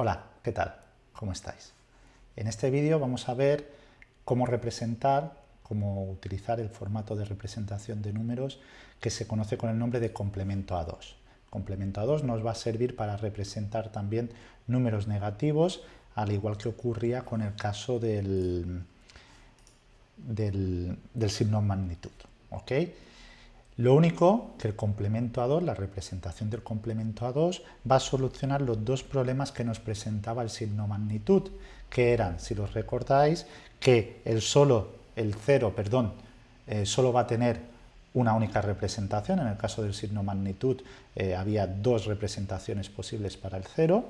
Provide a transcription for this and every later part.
Hola, ¿qué tal? ¿Cómo estáis? En este vídeo vamos a ver cómo representar, cómo utilizar el formato de representación de números que se conoce con el nombre de complemento A2. Complemento A2 nos va a servir para representar también números negativos, al igual que ocurría con el caso del, del, del signo magnitud. ¿ok? Lo único que el complemento A2, la representación del complemento A2, va a solucionar los dos problemas que nos presentaba el signo magnitud, que eran, si los recordáis, que el solo, el cero, perdón, eh, solo va a tener una única representación, en el caso del signo magnitud eh, había dos representaciones posibles para el cero,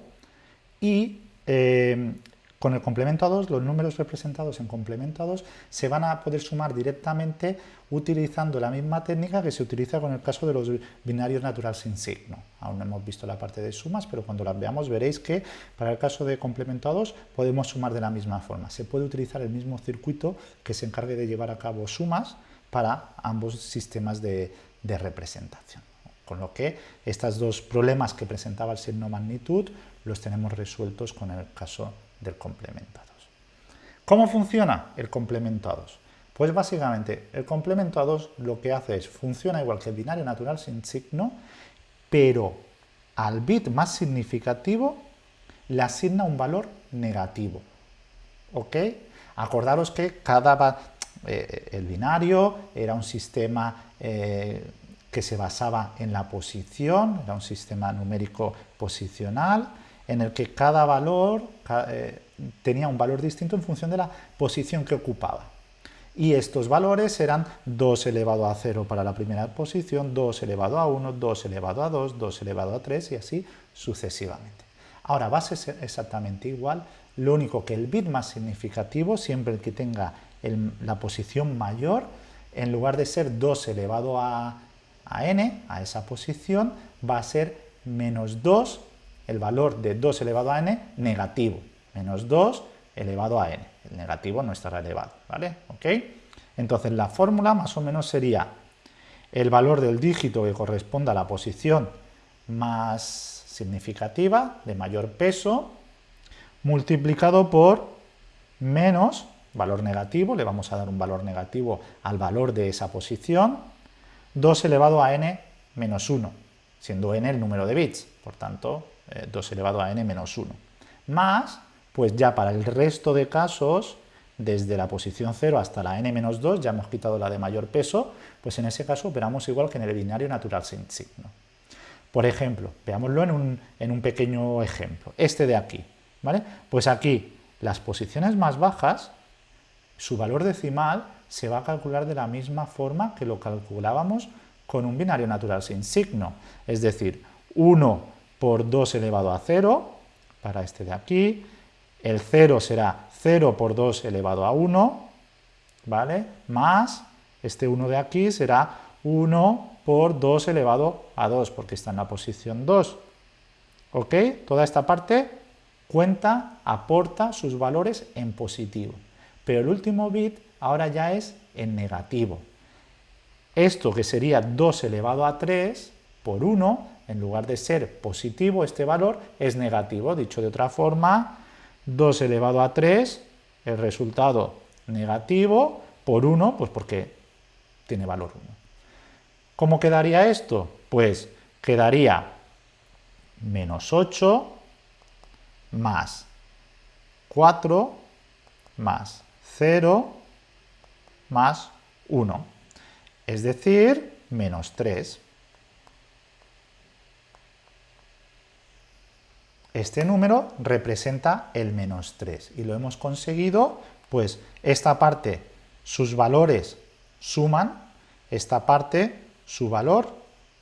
y eh, con el complemento a 2, los números representados en complemento a 2 se van a poder sumar directamente utilizando la misma técnica que se utiliza con el caso de los binarios natural sin signo. Aún no hemos visto la parte de sumas, pero cuando las veamos veréis que para el caso de complemento a 2 podemos sumar de la misma forma. Se puede utilizar el mismo circuito que se encargue de llevar a cabo sumas para ambos sistemas de, de representación. Con lo que estos dos problemas que presentaba el signo magnitud los tenemos resueltos con el caso del complemento a 2. ¿Cómo funciona el complemento a 2? Pues básicamente el complemento a 2 lo que hace es, funciona igual que el binario natural sin signo, pero al bit más significativo le asigna un valor negativo. ¿Ok? Acordaros que cada eh, el binario era un sistema eh, que se basaba en la posición, era un sistema numérico posicional, en el que cada valor eh, tenía un valor distinto en función de la posición que ocupaba. Y estos valores eran 2 elevado a 0 para la primera posición, 2 elevado a 1, 2 elevado a 2, 2 elevado a 3 y así sucesivamente. Ahora va a ser exactamente igual, lo único que el bit más significativo, siempre el que tenga la posición mayor, en lugar de ser 2 elevado a, a n, a esa posición, va a ser menos 2 el valor de 2 elevado a n negativo, menos 2 elevado a n. El negativo no estará elevado, ¿vale? ¿Ok? Entonces la fórmula más o menos sería el valor del dígito que corresponda a la posición más significativa, de mayor peso, multiplicado por menos valor negativo, le vamos a dar un valor negativo al valor de esa posición, 2 elevado a n menos 1, siendo n el número de bits, por tanto 2 eh, elevado a n menos 1. Más, pues ya para el resto de casos, desde la posición 0 hasta la n menos 2, ya hemos quitado la de mayor peso, pues en ese caso operamos igual que en el binario natural sin signo. Por ejemplo, veámoslo en un, en un pequeño ejemplo, este de aquí, ¿vale? Pues aquí las posiciones más bajas, su valor decimal se va a calcular de la misma forma que lo calculábamos con un binario natural sin signo, es decir, 1 por 2 elevado a 0, para este de aquí, el 0 será 0 por 2 elevado a 1, ¿vale? Más este 1 de aquí será 1 por 2 elevado a 2, porque está en la posición 2. ¿Ok? Toda esta parte cuenta, aporta sus valores en positivo. Pero el último bit ahora ya es en negativo. Esto que sería 2 elevado a 3 por 1 en lugar de ser positivo, este valor es negativo. Dicho de otra forma, 2 elevado a 3, el resultado negativo, por 1, pues porque tiene valor 1. ¿Cómo quedaría esto? Pues quedaría menos 8 más 4 más 0 más 1, es decir, menos 3. Este número representa el menos 3 y lo hemos conseguido, pues esta parte, sus valores suman, esta parte, su valor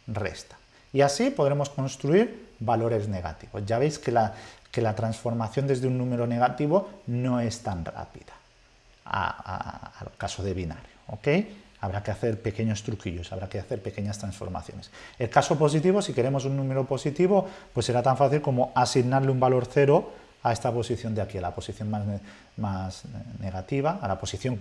resta. Y así podremos construir valores negativos. Ya veis que la, que la transformación desde un número negativo no es tan rápida al caso de binario. Habrá que hacer pequeños truquillos, habrá que hacer pequeñas transformaciones. El caso positivo, si queremos un número positivo, pues será tan fácil como asignarle un valor cero a esta posición de aquí, a la posición más, más negativa, a la posición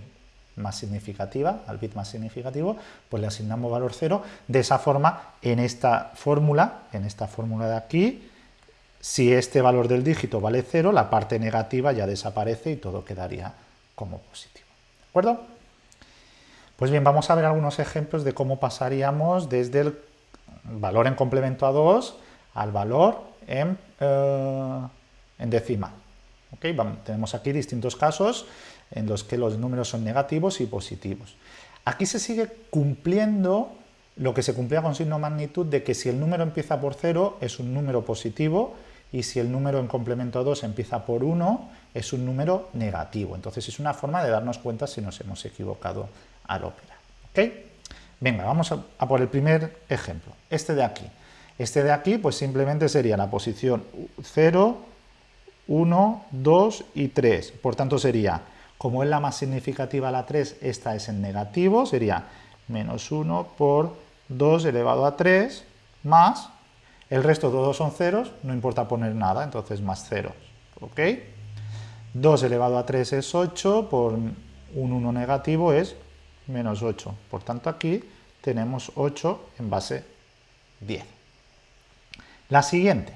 más significativa, al bit más significativo, pues le asignamos valor cero. De esa forma, en esta fórmula, en esta fórmula de aquí, si este valor del dígito vale 0, la parte negativa ya desaparece y todo quedaría como positivo. ¿De acuerdo? Pues bien, vamos a ver algunos ejemplos de cómo pasaríamos desde el valor en complemento a 2 al valor en, eh, decimal. tenemos aquí distintos casos en los que los números son negativos y positivos. Aquí se sigue cumpliendo lo que se cumplía con signo magnitud de que si el número empieza por 0 es un número positivo y si el número en complemento a 2 empieza por 1 es un número negativo. Entonces es una forma de darnos cuenta si nos hemos equivocado al operar. ¿Ok? Venga, vamos a, a por el primer ejemplo, este de aquí. Este de aquí pues simplemente sería la posición 0, 1, 2 y 3. Por tanto sería, como es la más significativa la 3, esta es en negativo, sería menos 1 por 2 elevado a 3 más, el resto todos son ceros, no importa poner nada, entonces más 0, ¿ok? 2 elevado a 3 es 8, por un 1 negativo es menos 8, por tanto aquí tenemos 8 en base 10. La siguiente,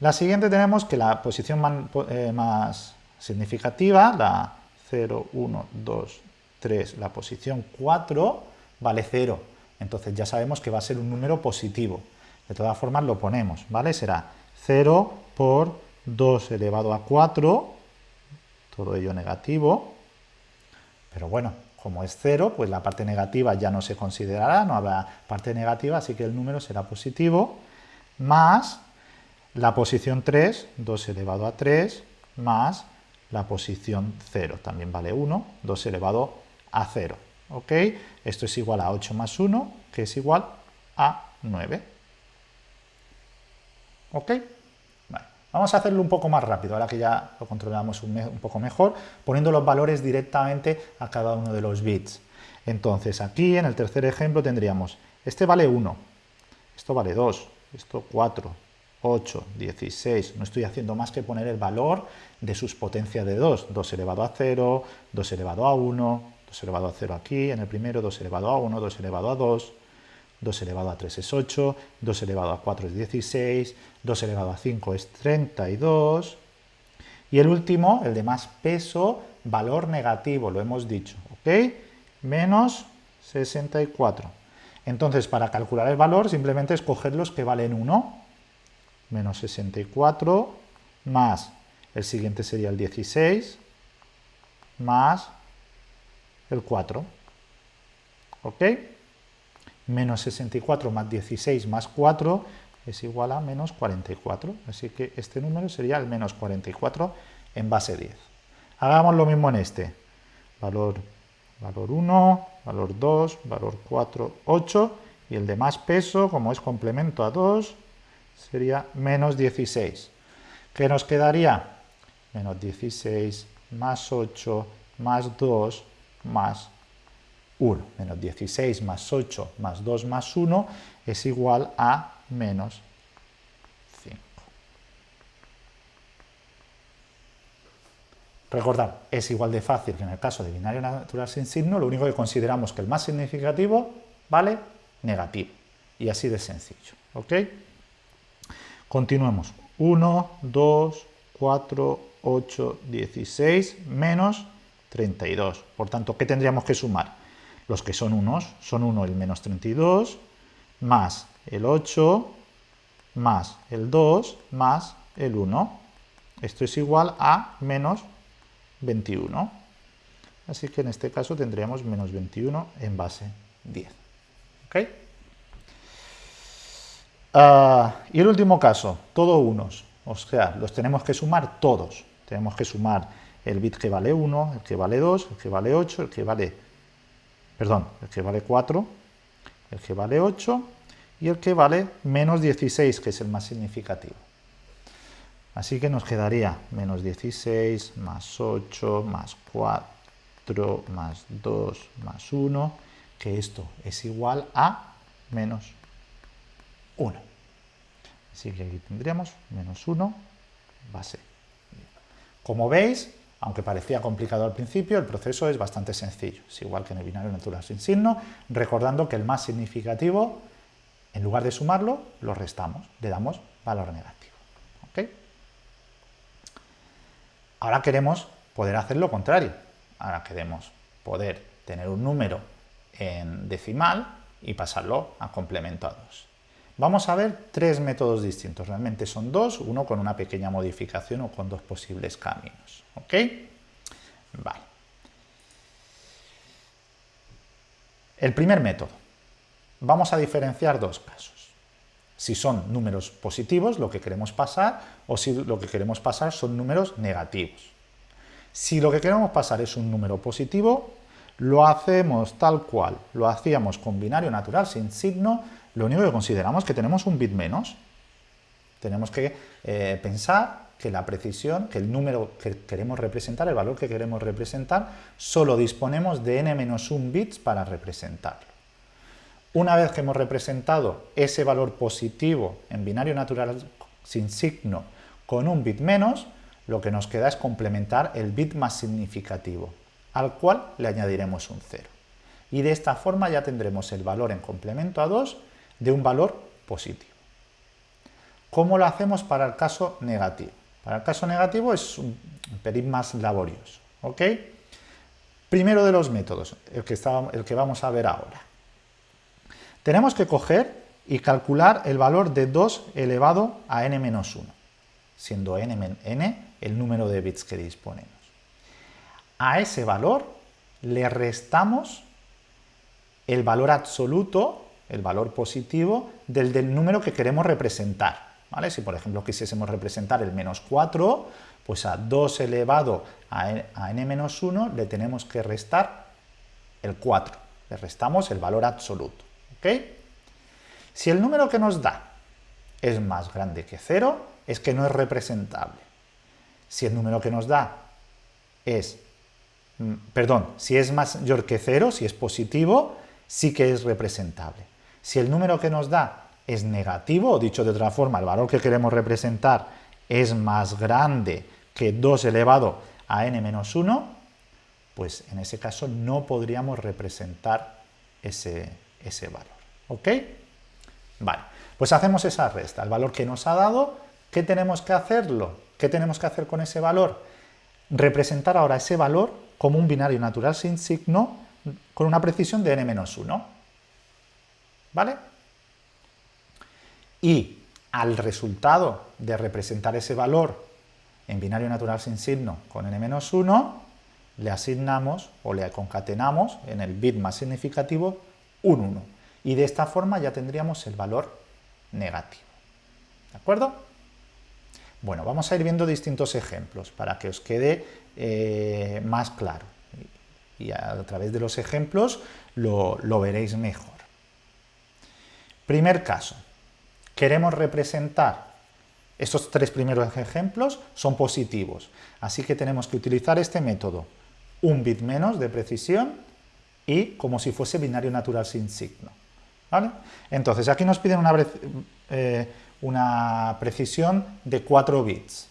la siguiente tenemos que la posición más, eh, más significativa, la 0, 1, 2, 3, la posición 4, vale 0, entonces ya sabemos que va a ser un número positivo. De todas formas lo ponemos, ¿vale? Será 0 por 2 elevado a 4, todo ello negativo, pero bueno, como es 0, pues la parte negativa ya no se considerará, no habrá parte negativa, así que el número será positivo, más la posición 3, 2 elevado a 3, más la posición 0, también vale 1, 2 elevado a 0. ¿ok? Esto es igual a 8 más 1, que es igual a 9. ¿Ok? Vamos a hacerlo un poco más rápido, ahora que ya lo controlamos un, un, poco mejor, poniendo los valores directamente a cada uno de los bits. Entonces, aquí en el tercer ejemplo tendríamos, este vale 1, esto vale 2, esto 4, 8, 16, no estoy haciendo más que poner el valor de sus potencias de 2, 2 elevado a 0, 2 elevado a 1, 2 elevado a 0 aquí, en el primero 2 elevado a 1, 2 elevado a 2, 2 elevado a 3 es 8, 2 elevado a 4 es 16, 2 elevado a 5 es 32, y el último, el de más peso, valor negativo, lo hemos dicho, ¿ok? Menos 64. Entonces, para calcular el valor, simplemente escoger los que valen 1, menos 64, más, el siguiente sería el 16, más el 4. ¿Ok? Menos 64 más 16 más 4 es igual a menos 44. Así que este número sería el menos 44 en base 10. Hagamos lo mismo en este. Valor, valor 1, valor 2, valor 4, 8. Y el de más peso, como es complemento a 2, sería menos 16. ¿Qué nos quedaría? Menos 16 más 8 más 2 más 1. Menos 16 más 8 más 2 más 1 es igual a menos 5. Recordad, es igual de fácil que en el caso de binario natural sin signo, lo único que consideramos que el más significativo vale negativo. Y así de sencillo. ¿Ok? Continuemos. 1, 2, 4, 8, 16, menos 32. Por tanto, ¿qué tendríamos que sumar? Los que son unos, son 1 el menos 32, más el 8, más el 2, más el 1. Esto es igual a menos 21. Así que en este caso tendríamos menos 21 en base 10. ¿Ok? Uh, y el último caso, todo unos. O sea, los tenemos que sumar todos. Tenemos que sumar el bit que vale 1, el que vale 2, el que vale 8, el que vale, perdón, el que vale 4, el que vale 8 y el que vale menos 16, que es el más significativo. Así que nos quedaría menos 16 más 8 más 4 más 2 más 1, que esto es igual a menos 1. Así que aquí tendríamos menos 1 base. Como veis, aunque parecía complicado al principio, el proceso es bastante sencillo, es igual que en el binario natural sin signo, recordando que el más significativo, en lugar de sumarlo, lo restamos, le damos valor negativo. Ahora queremos poder hacer lo contrario. Ahora queremos poder tener un número en decimal y pasarlo a complemento a 2. Vamos a ver tres métodos distintos, realmente son dos, uno con una pequeña modificación o con dos posibles caminos. ¿Ok? Vale. El primer método. Vamos a diferenciar dos casos. Si son números positivos, lo que queremos pasar, o si lo que queremos pasar son números negativos. Si lo que queremos pasar es un número positivo, lo hacemos tal cual lo hacíamos con binario natural sin signo, lo único que consideramos es que tenemos un bit menos. Tenemos que eh, pensar que la precisión, que el número que queremos representar, el valor que queremos representar, solo disponemos de n-1 bits para representarlo. Una vez que hemos representado ese valor positivo en binario natural sin signo con un bit menos, lo que nos queda es complementar el bit más significativo al cual le añadiremos un 0. Y de esta forma ya tendremos el valor en complemento a 2 de un valor positivo. ¿Cómo lo hacemos para el caso negativo? Para el caso negativo es un pelín más laborioso. ¿ok? Primero de los métodos, el que, el que vamos a ver ahora. Tenemos que coger y calcular el valor de 2 elevado a n-1, siendo n, n el número de bits que disponemos a ese valor le restamos el valor absoluto, el valor positivo, del, del número que queremos representar. ¿vale? Si por ejemplo quisiésemos representar el menos 4, pues a 2 elevado a n, menos 1 le tenemos que restar el 4. Le restamos el valor absoluto. Si el número que nos da es más grande que 0, es que no es representable. Si el número que nos da es Mm, perdón, si es mayor que cero, si es positivo, sí que es representable. Si el número que nos da es negativo, o dicho de otra forma, el valor que queremos representar es más grande que 2 elevado a n menos 1, pues en ese caso no podríamos representar ese, ese valor. ¿Ok? Vale, pues hacemos esa resta. El valor que nos ha dado, ¿qué tenemos que hacerlo? ¿Qué tenemos que hacer con ese valor? Representar ahora ese valor como un binario natural sin signo con una precisión de n-1. ¿Vale? Y al resultado de representar ese valor en binario natural sin signo con n-1, le asignamos o le concatenamos en el bit más significativo un 1. Y de esta forma ya tendríamos el valor negativo. ¿De acuerdo? Bueno, vamos a ir viendo distintos ejemplos para que os quede eh, más claro. Y a través de los ejemplos lo, lo veréis mejor. Primer caso. Queremos representar estos tres primeros ejemplos son positivos, así que tenemos que utilizar este método, un bit menos de precisión y como si fuese binario natural sin signo. ¿vale? Entonces, aquí nos piden una, eh, una precisión de 4 bits.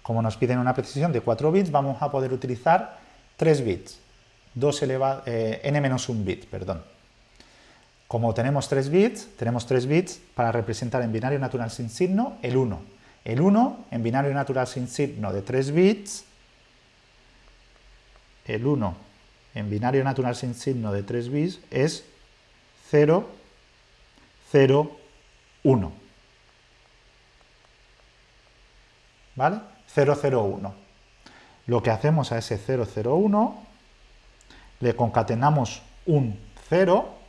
Como nos piden una precisión de 4 bits, vamos a poder utilizar 3 bits, 2 elevado, eh, n-1 bit, perdón. Como tenemos 3 bits, tenemos 3 bits para representar en binario natural sin signo el 1. El 1 en binario natural sin signo de 3 bits, el 1 en binario natural sin signo de 3 bits es 0, 0, 1. ¿vale? 001. Lo que hacemos a ese 001, le concatenamos un 0,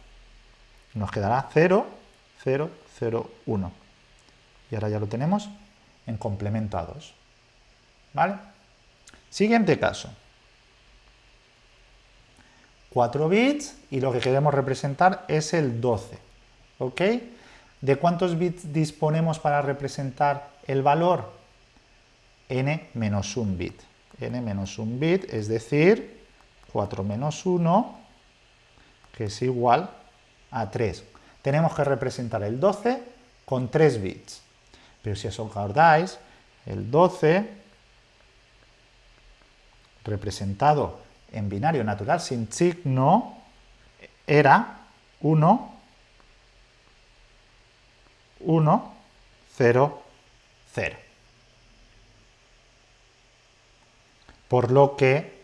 nos quedará 0, 0, 0, 1. Y ahora ya lo tenemos en 2. ¿Vale? Siguiente caso. 4 bits y lo que queremos representar es el 12. ¿Ok? ¿De cuántos bits disponemos para representar el valor? n menos un bit. n menos un bit, es decir, 4 menos 1, que es igual a 3. Tenemos que representar el 12 con 3 bits. Pero si os acordáis, el 12 representado en binario natural sin signo era 1, 1, 0, 0. Por lo que,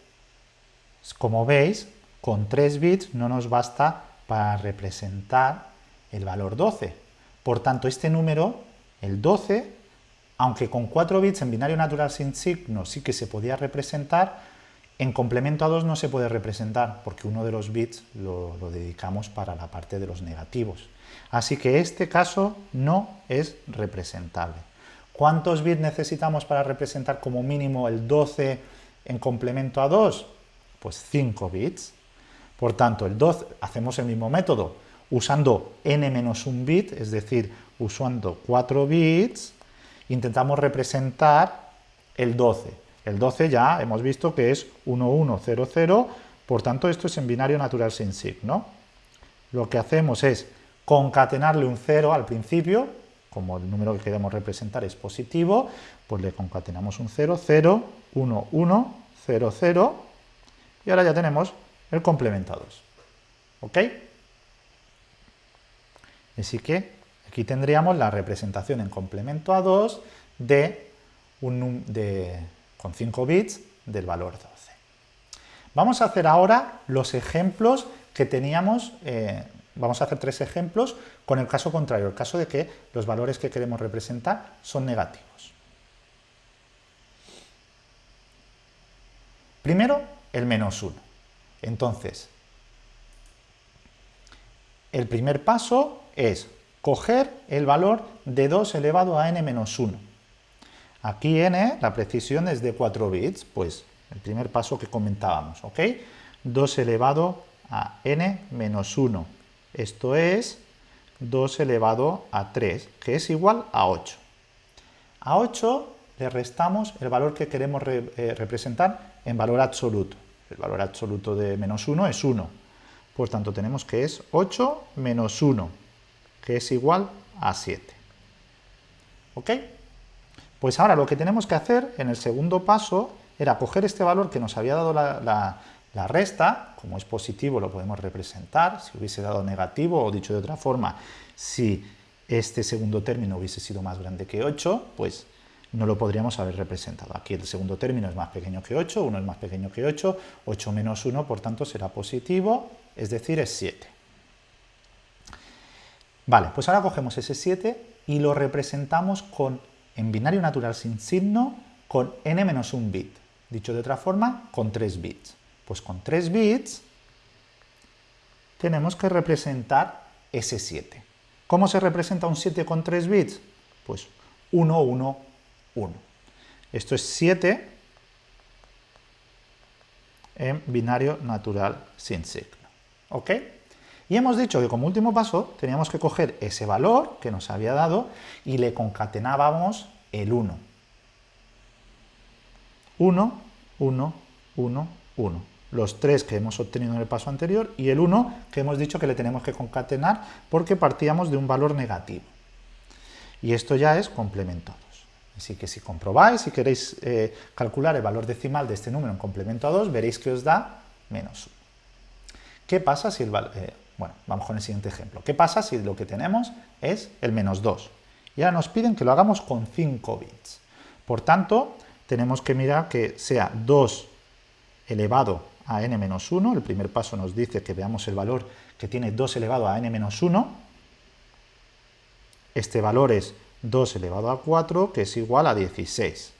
como veis, con 3 bits no nos basta para representar el valor 12. Por tanto, este número, el 12, aunque con 4 bits en binario natural sin signo sí que se podía representar, en complemento a 2 no se puede representar porque uno de los bits lo, dedicamos para la parte de los negativos. Así que este caso no es representable. ¿Cuántos bits necesitamos para representar como mínimo el 12 en complemento a 2? Pues 5 bits. Por tanto, el 12, hacemos el mismo método, usando n-1 bit, es decir, usando 4 bits, intentamos representar el 12. El 12 ya hemos visto que es 1100, por tanto esto es en binario natural sin signo. Lo que hacemos es concatenarle un 0 al principio, como el número que queremos representar es positivo, pues le concatenamos un 0, 0, 1, 1, 0, 0, y ahora ya tenemos el complemento a 2. ¿Ok? Así que aquí tendríamos la representación en complemento a 2 de un, con 5 bits del valor 12. Vamos a hacer ahora los ejemplos que teníamos, eh, vamos a hacer tres ejemplos con el caso contrario, el caso de que los valores que queremos representar son negativos. Primero, el menos 1. Entonces, el primer paso es coger el valor de 2 elevado a n menos 1. Aquí n, la precisión es de 4 bits, pues el primer paso que comentábamos, ¿ok? 2 elevado a n menos 1. Esto es 2 elevado a 3, que es igual a 8. A 8 le restamos el valor que queremos eh, representar en valor absoluto. El valor absoluto de menos 1 es 1. Por tanto, tenemos que es 8 menos 1, que es igual a 7. ¿Ok? Pues ahora lo que tenemos que hacer en el segundo paso era coger este valor que nos había dado la, resta, como es positivo lo podemos representar, si hubiese dado negativo, o dicho de otra forma, si este segundo término hubiese sido más grande que 8, pues no lo podríamos haber representado. Aquí el segundo término es más pequeño que 8, 1 es más pequeño que 8, 8 menos 1, por tanto, será positivo, es decir, es 7. Vale, pues ahora cogemos ese 7 y lo representamos con, en binario natural sin signo con n menos 1 bit. Dicho de otra forma, con 3 bits. Pues con 3 bits tenemos que representar ese 7. ¿Cómo se representa un 7 con 3 bits? Pues 1, 1, 1. Esto es 7 en binario natural sin signo. ¿Ok? Y hemos dicho que como último paso teníamos que coger ese valor que nos había dado y le concatenábamos el 1. 1, 1, 1, 1. Los tres que hemos obtenido en el paso anterior y el 1 que hemos dicho que le tenemos que concatenar porque partíamos de un valor negativo. Y esto ya es complemento. Así que si comprobáis, si queréis eh, calcular el valor decimal de este número en complemento a 2, veréis que os da menos 1. ¿Qué pasa si el valor... Eh, bueno, vamos con el siguiente ejemplo. ¿Qué pasa si lo que tenemos es el menos 2? Y ahora nos piden que lo hagamos con 5 bits. Por tanto, tenemos que mirar que sea 2 elevado a n menos 1. El primer paso nos dice que veamos el valor que tiene 2 elevado a n menos 1. Este valor es 2 elevado a 4, que es igual a 16.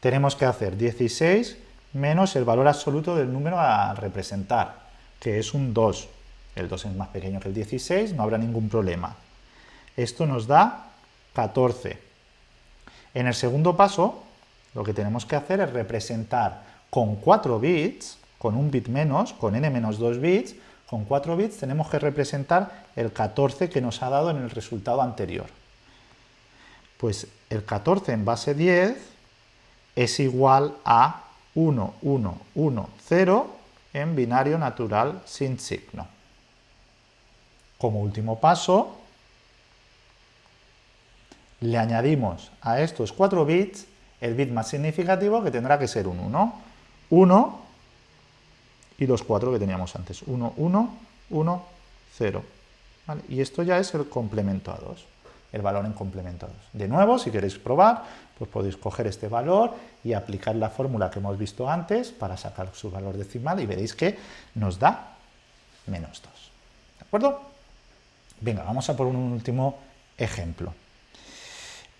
Tenemos que hacer 16 menos el valor absoluto del número a representar, que es un 2. El 2 es más pequeño que el 16, no habrá ningún problema. Esto nos da 14. En el segundo paso, lo que tenemos que hacer es representar con 4 bits, con un bit menos, con n menos 2 bits, con 4 bits tenemos que representar el 14 que nos ha dado en el resultado anterior. Pues el 14 en base 10 es igual a 1, 1, 1, 0 en binario natural sin signo. Como último paso, le añadimos a estos 4 bits el bit más significativo que tendrá que ser un 1. 1 y los 4 que teníamos antes. 1, 1, 1, 0. Y esto ya es el complemento a 2. El valor en 2. De nuevo, si queréis probar, pues podéis coger este valor y aplicar la fórmula que hemos visto antes para sacar su valor decimal y veréis que nos da menos 2. ¿De acuerdo? Venga, vamos a por un último ejemplo.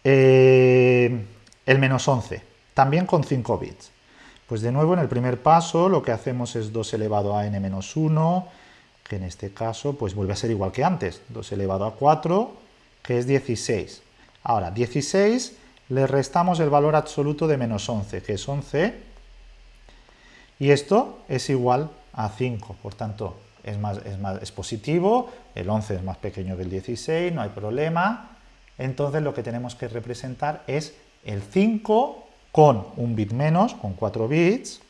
Eh, el menos 11, también con 5 bits. Pues de nuevo en el primer paso lo que hacemos es 2 elevado a n menos 1, que en este caso pues vuelve a ser igual que antes, 2 elevado a 4, que es 16. Ahora, 16 le restamos el valor absoluto de menos 11, que es 11, y esto es igual a 5, por tanto es, más, es, más, es positivo, el 11 es más pequeño que el 16, no hay problema, entonces lo que tenemos que representar es el 5 con un bit menos, con 4 bits,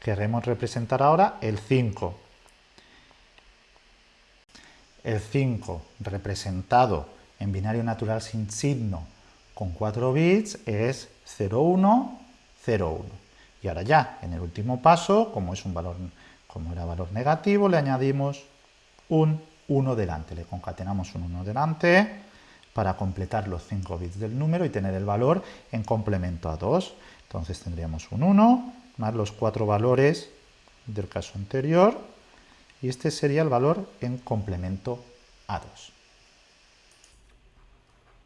queremos representar ahora el 5. El 5 representado en binario natural sin signo con 4 bits es 01, 01. Y ahora ya, en el último paso, como es un valor, como era valor negativo, le añadimos un 1 delante. Le concatenamos un 1 delante para completar los 5 bits del número y tener el valor en complemento a 2. Entonces tendríamos un 1 más los cuatro valores del caso anterior y este sería el valor en complemento a 2.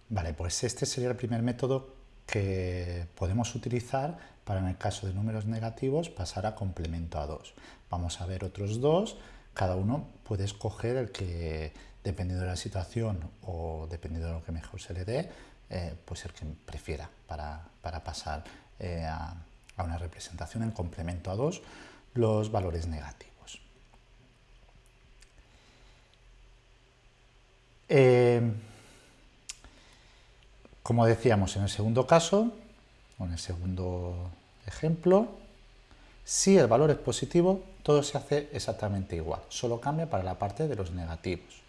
Vale, pues este sería el primer método que podemos utilizar para en el caso de números negativos pasar a complemento a 2. Vamos a ver otros dos, cada uno puede escoger el que, dependiendo de la situación o dependiendo de lo que mejor se le dé, eh, pues el que prefiera para, pasar eh, a, a una representación en complemento a 2 los valores negativos. Eh, como decíamos en el segundo caso, o en el segundo ejemplo, si el valor es positivo, todo se hace exactamente igual, solo cambia para la parte de los negativos.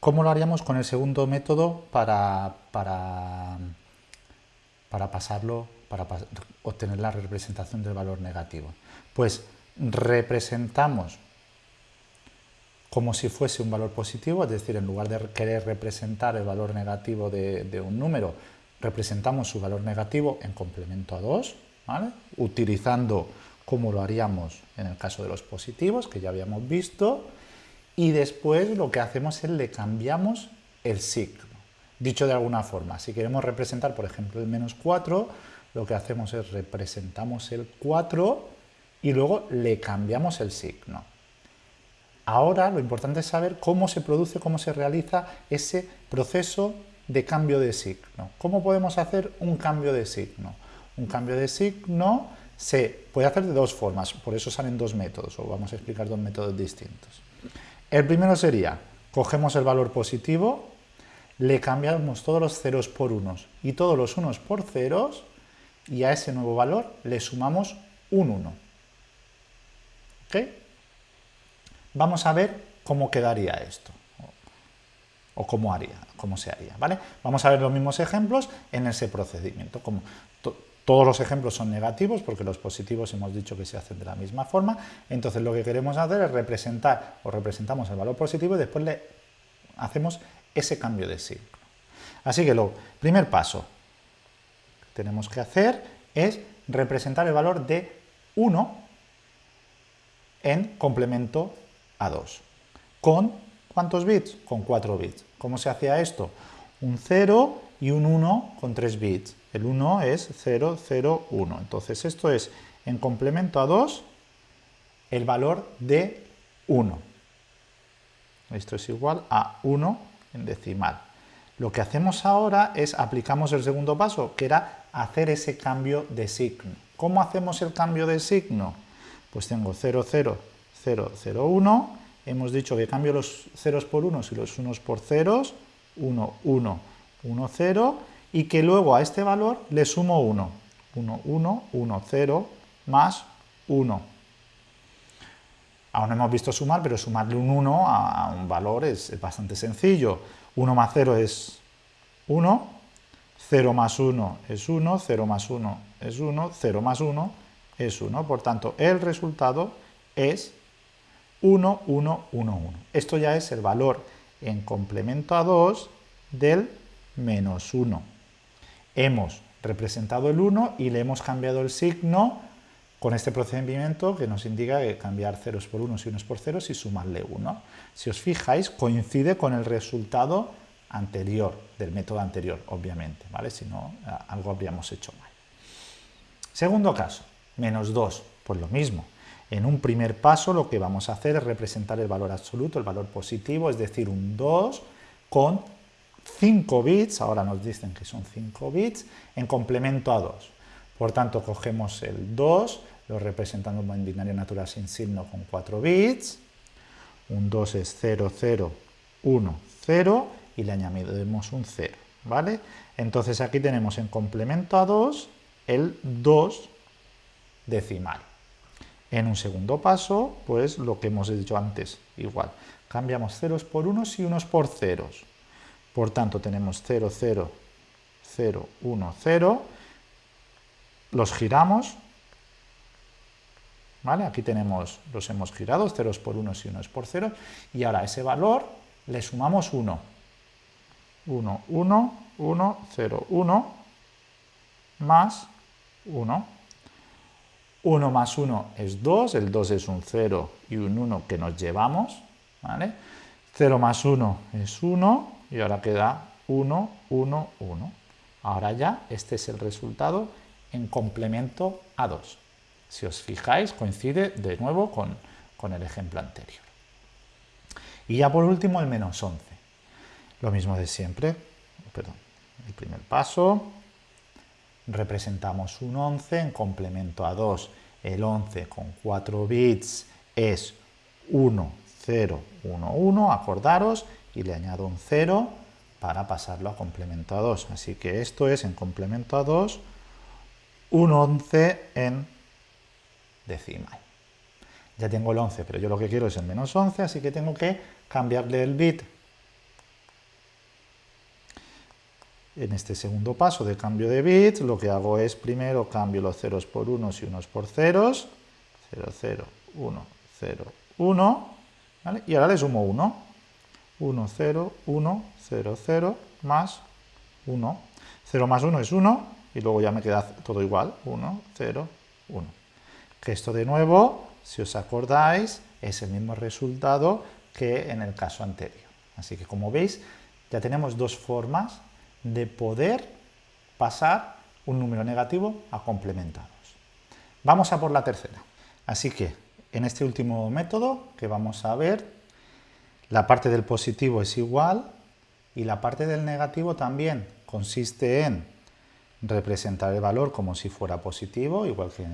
¿Cómo lo haríamos con el segundo método para, para, para pasarlo para obtener la representación del valor negativo? Pues representamos como si fuese un valor positivo, es decir, en lugar de querer representar el valor negativo de, un número, representamos su valor negativo en complemento a 2, utilizando como lo haríamos en el caso de los positivos, que ya habíamos visto, y después lo que hacemos es le cambiamos el signo. Dicho de alguna forma, si queremos representar, por ejemplo, el menos 4, lo que hacemos es representamos el 4 y luego le cambiamos el signo. Ahora lo importante es saber cómo se produce, cómo se realiza ese proceso de cambio de signo. ¿Cómo podemos hacer un cambio de signo? Un cambio de signo se puede hacer de dos formas, por eso salen dos métodos, o vamos a explicar dos métodos distintos. El primero sería, cogemos el valor positivo, le cambiamos todos los ceros por unos y todos los unos por ceros, y a ese nuevo valor le sumamos un 1. ¿Ok? Vamos a ver cómo quedaría esto, o cómo haría, cómo se haría, ¿vale? Vamos a ver los mismos ejemplos en ese procedimiento. Como todos los ejemplos son negativos, porque los positivos hemos dicho que se hacen de la misma forma, entonces lo que queremos hacer es representar, o representamos el valor positivo y después le hacemos ese cambio de signo. Así que el primer paso que tenemos que hacer es representar el valor de 1 en complemento a 2. ¿Con cuántos bits? Con 4 bits. ¿Cómo se hacía esto? Un 0 y un 1 con 3 bits. El 1 es 0, 0, 1. Entonces esto es, en complemento a 2, el valor de 1. Esto es igual a 1 en decimal. Lo que hacemos ahora es aplicamos el segundo paso, que era hacer ese cambio de signo. ¿Cómo hacemos el cambio de signo? Pues tengo 0, 0, 0, 0, 1. Hemos dicho que cambio los ceros por unos y los unos por ceros. 1, 1, 1, 0. Y que luego a este valor le sumo 1. 1, 1, 1, 0, más 1. Aún no hemos visto sumar, pero sumarle un 1 a, un valor es, bastante sencillo. 1 más 0 es 1, 0 más 1 es 1, 0 más 1 es 1, 0 más 1 es 1. Por tanto, el resultado es 1, 1, 1, 1. Esto ya es el valor en complemento a 2 del menos 1. Hemos representado el 1 y le hemos cambiado el signo con este procedimiento que nos indica que cambiar ceros por unos y unos por ceros y sumarle 1. Si os fijáis, coincide con el resultado anterior, del método anterior, obviamente, ¿vale? Si no, algo habríamos hecho mal. Segundo caso, menos 2, pues lo mismo. En un primer paso lo que vamos a hacer es representar el valor absoluto, el valor positivo, es decir, un 2 con 5 bits, ahora nos dicen que son 5 bits, en complemento a 2. Por tanto, cogemos el 2, lo representamos en binario natural sin signo con 4 bits, un 2 es 0, 0, 1, 0, y le añadimos un 0, ¿vale? Entonces aquí tenemos en complemento a 2 el 2 decimal. En un segundo paso, pues lo que hemos dicho antes, igual. Cambiamos ceros por unos y unos por ceros. Por tanto, tenemos 0, 0, 0, 1, 0. Los giramos. ¿Vale? Aquí tenemos, los hemos girado, ceros por unos y unos por ceros. Y ahora a ese valor le sumamos 1. 1, 1, 1, 0, 1, más 1. 1 más 1 es 2, el 2 es un 0 y un 1 que nos llevamos. ¿vale? 0 más 1 es 1 y ahora queda 1, 1, 1. Ahora ya este es el resultado en complemento a 2. Si os fijáis, coincide de nuevo con, con el ejemplo anterior. Y ya por último el menos 11. Lo mismo de siempre, perdón, el primer paso, representamos un 11 en complemento a 2. El 11 con 4 bits es 1, 0, 1, 1, acordaros, y le añado un 0 para pasarlo a complemento a 2. Así que esto es en complemento a 2, un 11 en decimal. Ya tengo el 11, pero yo lo que quiero es el menos 11, así que tengo que cambiarle el bit En este segundo paso de cambio de bits, lo que hago es primero cambio los ceros por unos y unos por ceros. 0, 0, 1, 0, 1. Y ahora le sumo 1. 1, 0, 1, 0, 0, más 1. 0 más 1 es 1, y luego ya me queda todo igual. 1, 0, 1. Que esto de nuevo, si os acordáis, es el mismo resultado que en el caso anterior. Así que como veis, ya tenemos dos formas de poder pasar un número negativo a complementados. Vamos a por la tercera. Así que en este último método que vamos a ver, la parte del positivo es igual y la parte del negativo también consiste en representar el valor como si fuera positivo, igual que,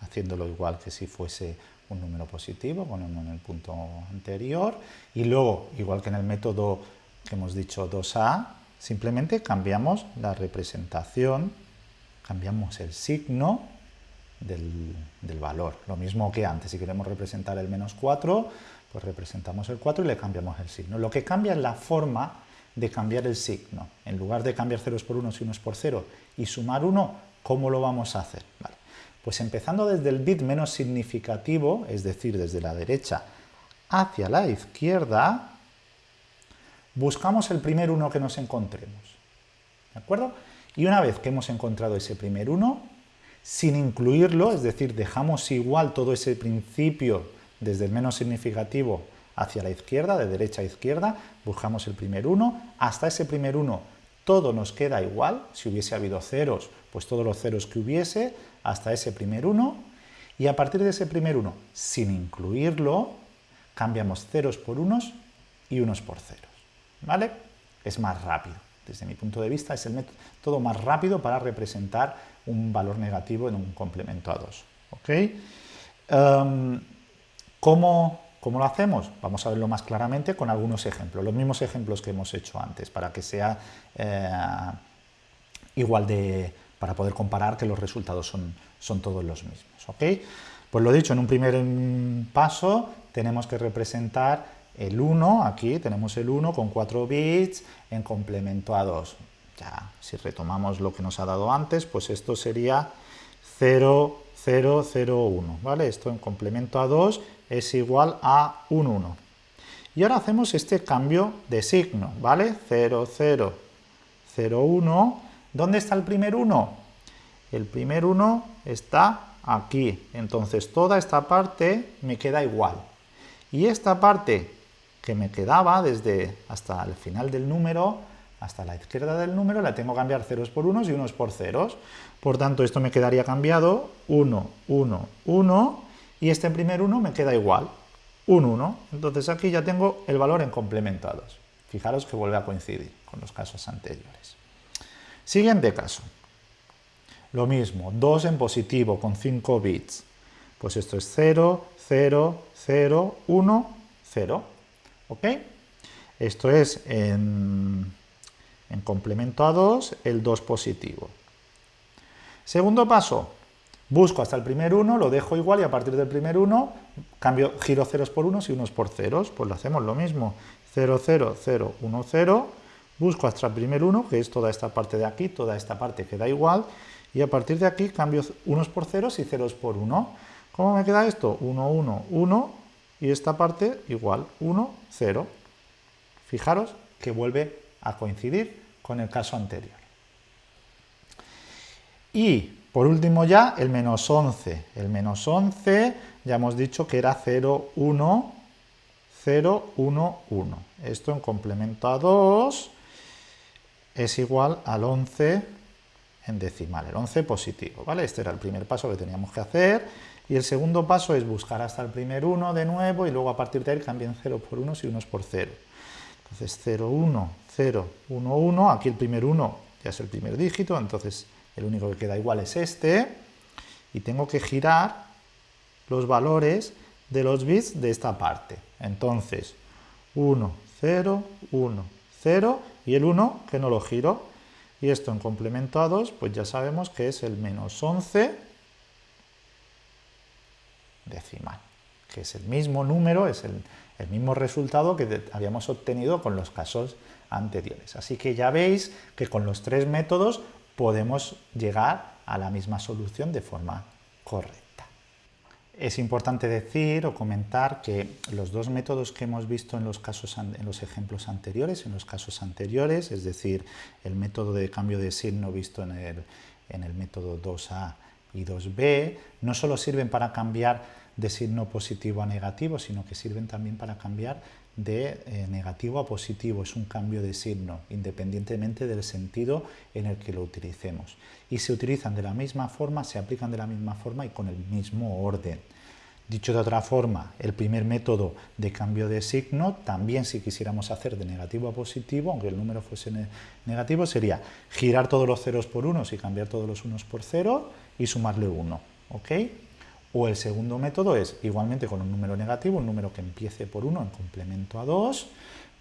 haciéndolo igual que si fuese un número positivo, con en el punto anterior, y luego, igual que en el método que hemos dicho 2a, Simplemente cambiamos la representación, cambiamos el signo del, valor. Lo mismo que antes, si queremos representar el menos 4, pues representamos el 4 y le cambiamos el signo. Lo que cambia es la forma de cambiar el signo. En lugar de cambiar ceros por unos y unos por cero y sumar 1, ¿cómo lo vamos a hacer? Pues empezando desde el bit menos significativo, es decir, desde la derecha hacia la izquierda, buscamos el primer uno que nos encontremos. ¿De acuerdo? Y una vez que hemos encontrado ese primer uno, sin incluirlo, es decir, dejamos igual todo ese principio desde el menos significativo hacia la izquierda, de derecha a izquierda, buscamos el primer uno, hasta ese primer uno todo nos queda igual, si hubiese habido ceros, pues todos los ceros que hubiese, hasta ese primer uno, y a partir de ese primer uno, sin incluirlo, cambiamos ceros por unos y unos por ceros. ¿Vale? Es más rápido. Desde mi punto de vista es el método más rápido para representar un valor negativo en un complemento a 2. ¿ok? Em, ¿cómo, lo hacemos? Vamos a verlo más claramente con algunos ejemplos, los mismos ejemplos que hemos hecho antes, para que sea eh, igual de, para poder comparar que los resultados son, son todos los mismos. ¿ok? Pues lo dicho, en un primer paso tenemos que representar el 1, aquí tenemos el 1 con 4 bits en complemento a 2. Ya, si retomamos lo que nos ha dado antes, pues esto sería 0, 0, 0, 1, ¿vale? Esto en complemento a 2 es igual a 1, 1. Y ahora hacemos este cambio de signo, ¿vale? 0, 0, 0, 1. ¿Dónde está el primer 1? El primer 1 está aquí. Entonces toda esta parte me queda igual. Y esta parte que me quedaba desde hasta el final del número, hasta la izquierda del número, la tengo que cambiar ceros por unos y unos por ceros. Por tanto, esto me quedaría cambiado 1, 1, 1, y este primer 1 me queda igual, un 1. Entonces aquí ya tengo el valor en complementados. Fijaros que vuelve a coincidir con los casos anteriores. Siguiente caso. Lo mismo, 2 en positivo con 5 bits. Pues esto es 0, 0, 0, 1, 0. ¿Ok? Esto es en, en complemento a 2 el 2 positivo. Segundo paso, busco hasta el primer 1, lo dejo igual y a partir del primer 1 cambio, giro ceros por unos y unos por ceros, pues lo hacemos lo mismo. 0, 0, 0, 1, 0, busco hasta el primer 1, que es toda esta parte de aquí, toda esta parte queda igual, y a partir de aquí cambio unos por ceros y ceros por 1. ¿Cómo me queda esto? 1, 1, 1, y esta parte igual, 1, 0. Fijaros que vuelve a coincidir con el caso anterior. Y por último ya el menos 11. El menos 11 ya hemos dicho que era 0, 1, 0, 1, 1. Esto en complemento a 2 es igual al 11 en decimal, el 11 positivo, ¿vale? Este era el primer paso que teníamos que hacer. Y el segundo paso es buscar hasta el primer 1 de nuevo y luego a partir de ahí cambien 0 por 1 y 1 por 0. Entonces 0, 1, 0, 1, 1, aquí el primer 1 ya es el primer dígito, entonces el único que queda igual es este, y tengo que girar los valores de los bits de esta parte. Entonces, 1, 0, 1, 0, y el 1 que no lo giro, y esto en complemento a 2, pues ya sabemos que es el menos 11 decimal, que es el mismo número, es el, el mismo resultado que habíamos obtenido con los casos anteriores. Así que ya veis que con los tres métodos podemos llegar a la misma solución de forma correcta. Es importante decir o comentar que los dos métodos que hemos visto en los, casos, en los ejemplos anteriores, en los casos anteriores, es decir, el método de cambio de signo visto en el, en el método 2A y 2B, no solo sirven para cambiar de signo positivo a negativo, sino que sirven también para cambiar de eh, negativo a positivo, es un cambio de signo, independientemente del sentido en el que lo utilicemos. Y se utilizan de la misma forma, se aplican de la misma forma y con el mismo orden. Dicho de otra forma, el primer método de cambio de signo, también si quisiéramos hacer de negativo a positivo, aunque el número fuese negativo, sería girar todos los ceros por unos y cambiar todos los unos por cero y sumarle uno. ¿ok?, o el segundo método es, igualmente con un número negativo, un número que empiece por 1 en complemento a 2,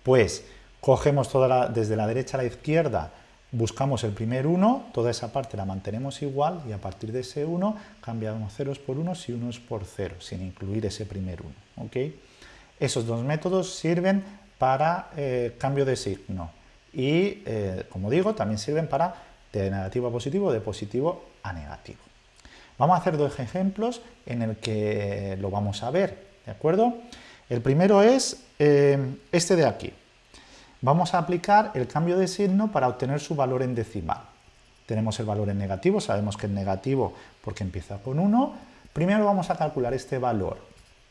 pues cogemos toda desde la derecha a la izquierda, buscamos el primer 1, toda esa parte la mantenemos igual y a partir de ese 1 cambiamos ceros por 1 y unos por 0, sin incluir ese primer 1. ¿okay? Esos dos métodos sirven para eh, cambio de signo y, eh, como digo, también sirven para de negativo a positivo, de positivo negativo. Vamos a hacer dos ejemplos en el que lo vamos a ver, ¿de acuerdo? El primero es eh, este de aquí. Vamos a aplicar el cambio de signo para obtener su valor en decimal. Tenemos el valor en negativo, sabemos que es negativo porque empieza con 1. Primero vamos a calcular este valor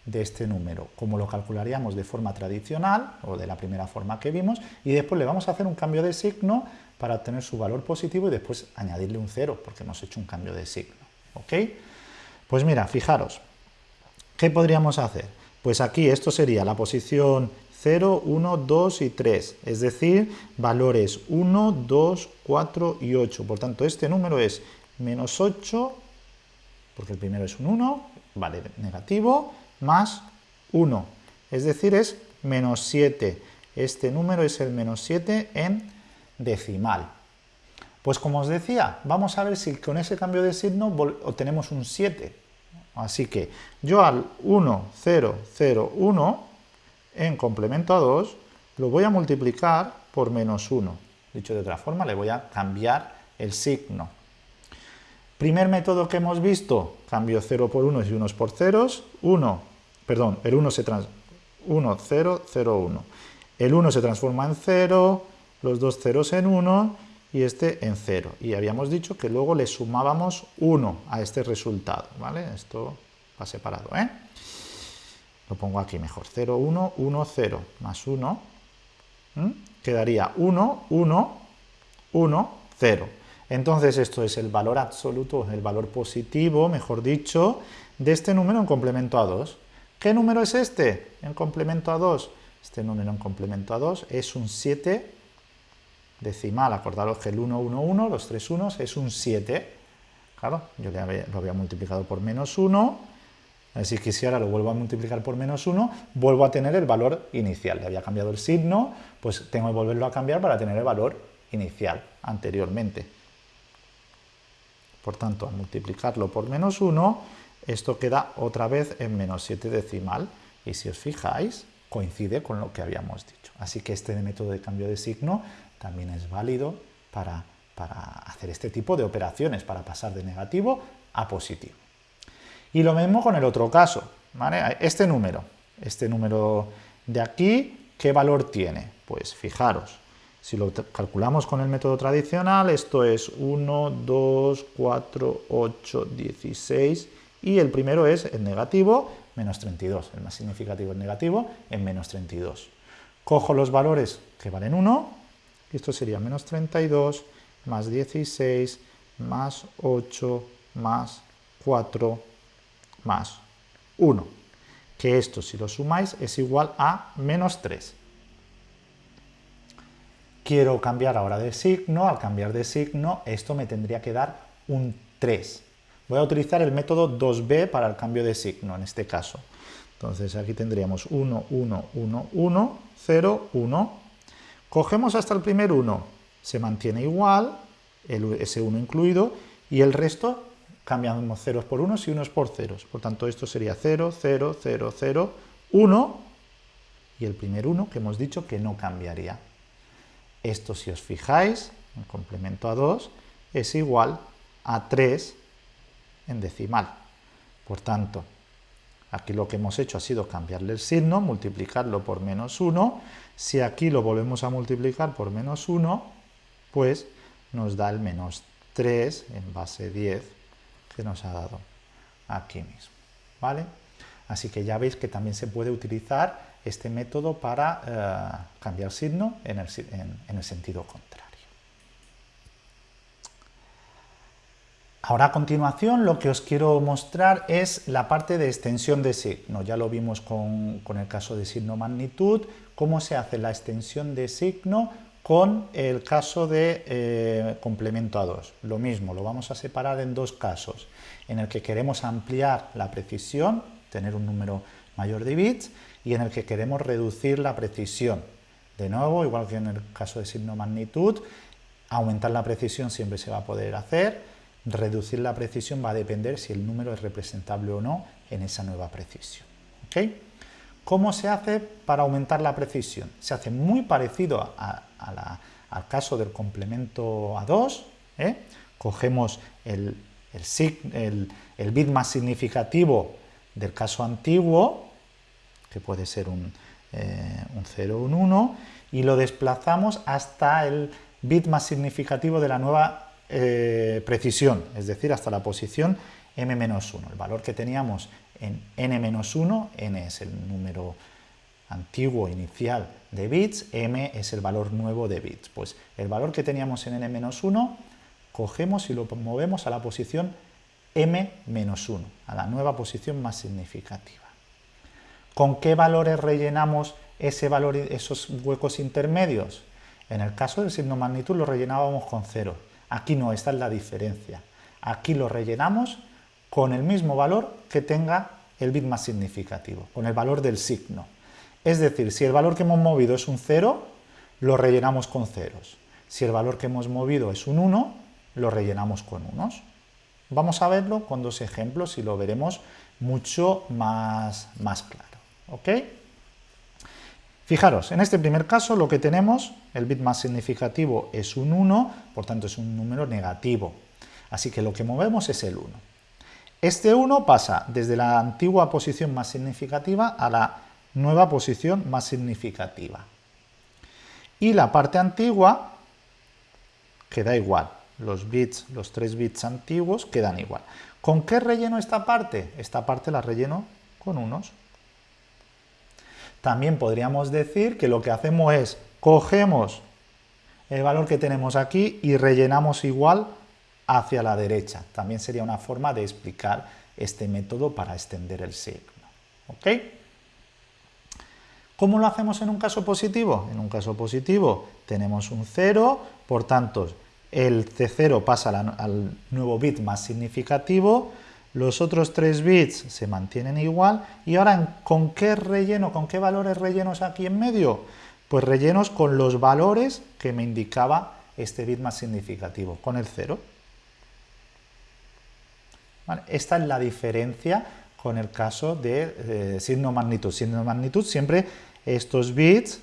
de este número, como lo calcularíamos de forma tradicional, o de la primera forma que vimos, y después le vamos a hacer un cambio de signo para obtener su valor positivo y después añadirle un 0, porque hemos hecho un cambio de signo. ¿Ok? Pues mira, fijaros, ¿qué podríamos hacer? Pues aquí esto sería la posición 0, 1, 2 y 3, es decir, valores 1, 2, 4 y 8. Por tanto, este número es menos 8, porque el primero es un 1, vale, negativo, más 1, es decir, es menos 7. Este número es el menos 7 en decimal. Pues como os decía, vamos a ver si con ese cambio de signo obtenemos un 7. Así que yo al 1, 0, 0, 1, en complemento a 2, lo voy a multiplicar por menos 1. Dicho de otra forma, le voy a cambiar el signo. Primer método que hemos visto, cambio 0 por 1 y 1 por ceros, 1, perdón, el 1 se, 1, 0, 0, 1. El 1 se transforma en 0, los dos ceros en 1 y este en 0. Y habíamos dicho que luego le sumábamos 1 a este resultado, ¿vale? Esto va separado, ¿eh? Lo pongo aquí mejor. 0, 1, 1, 0, más 1. Quedaría 1, 1, 1, 0. Entonces esto es el valor absoluto, el valor positivo, mejor dicho, de este número en complemento a 2. ¿Qué número es este en complemento a 2? Este número en complemento a 2 es un 7 decimal. Acordaros que el 1, 1, 1, los tres unos, es un 7. Claro, yo lo había multiplicado por menos 1 si quisiera lo vuelvo a multiplicar por menos 1, vuelvo a tener el valor inicial. Le había cambiado el signo, pues tengo que volverlo a cambiar para tener el valor inicial anteriormente. Por tanto, al multiplicarlo por menos 1, esto queda otra vez en menos 7 decimal. Y si os fijáis, coincide con lo que habíamos dicho. Así que este método de cambio de signo también es válido para, para hacer este tipo de operaciones, para pasar de negativo a positivo. Y lo mismo con el otro caso, ¿vale? Este número, este número de aquí, ¿qué valor tiene? Pues fijaros, si lo calculamos con el método tradicional, esto es 1, 2, 4, 8, 16, y el primero es el negativo, menos 32, el más significativo es negativo, en menos 32. Cojo los valores que valen 1, y esto sería menos 32, más 16, más 8, más 4, más 1, que esto si lo sumáis es igual a menos 3. Quiero cambiar ahora de signo, al cambiar de signo esto me tendría que dar un 3. Voy a utilizar el método 2b para el cambio de signo en este caso. Entonces aquí tendríamos 1, 1, 1, 1, 0, 1. Cogemos hasta el primer 1, se mantiene igual, ese 1 incluido, y el resto cambiamos ceros por unos y unos por ceros. Por tanto, esto sería 0, 0, 0, 0, 1 y el primer 1 que hemos dicho que no cambiaría. Esto, si os fijáis, en complemento a 2, es igual a 3 en decimal. Por tanto, aquí lo que hemos hecho ha sido cambiarle el signo, multiplicarlo por menos 1. Si aquí lo volvemos a multiplicar por menos 1, pues nos da el menos 3 en base 10 que nos ha dado aquí mismo. ¿vale? Así que ya veis que también se puede utilizar este método para eh, cambiar signo en el, en el sentido contrario. Ahora a continuación lo que os quiero mostrar es la parte de extensión de signo. Ya lo vimos con, con, el caso de signo magnitud, cómo se hace la extensión de signo con el caso de eh, complemento a 2. Lo mismo, lo vamos a separar en dos casos, en el que queremos ampliar la precisión, tener un número mayor de bits, y en el que queremos reducir la precisión. De nuevo, igual que en el caso de signo magnitud, aumentar la precisión siempre se va a poder hacer, reducir la precisión va a depender si el número es representable o no en esa nueva precisión. ¿Okay? ¿Cómo se hace para aumentar la precisión? Se hace muy parecido al caso del complemento a 2, ¿eh? cogemos el, bit más significativo del caso antiguo, que puede ser un, 0 o un 1, eh, y lo desplazamos hasta el bit más significativo de la nueva eh, precisión, es decir, hasta la posición m-1. El valor que teníamos en n-1, n es el número antiguo inicial de bits, m es el valor nuevo de bits. Pues el valor que teníamos en n-1 cogemos y lo movemos a la posición m-1, a la nueva posición más significativa. ¿Con qué valores rellenamos ese valor, esos huecos intermedios? En el caso del signo magnitud lo rellenábamos con cero. Aquí no, esta es la diferencia. Aquí lo rellenamos con el mismo valor que tenga el bit más significativo, con el valor del signo. Es decir, si el valor que hemos movido es un 0, lo rellenamos con ceros. Si el valor que hemos movido es un 1, lo rellenamos con unos. Vamos a verlo con dos ejemplos y lo veremos mucho más, más claro. ¿ok? Fijaros, en este primer caso lo que tenemos, el bit más significativo es un 1, por tanto es un número negativo. Así que lo que movemos es el 1. Este 1 pasa desde la antigua posición más significativa a la nueva posición más significativa. Y la parte antigua queda igual. Los bits, los tres bits antiguos quedan igual. ¿Con qué relleno esta parte? Esta parte la relleno con unos. También podríamos decir que lo que hacemos es cogemos el valor que tenemos aquí y rellenamos igual hacia la derecha. También sería una forma de explicar este método para extender el signo. ¿Ok? ¿Cómo lo hacemos en un caso positivo? En un caso positivo tenemos un 0, por tanto el C0 pasa al nuevo bit más significativo, los otros tres bits se mantienen igual, y ahora ¿con qué relleno, con qué valores rellenos aquí en medio? Pues rellenos con los valores que me indicaba este bit más significativo, con el 0. Esta es la diferencia con el caso de signo magnitud. Signo magnitud siempre estos bits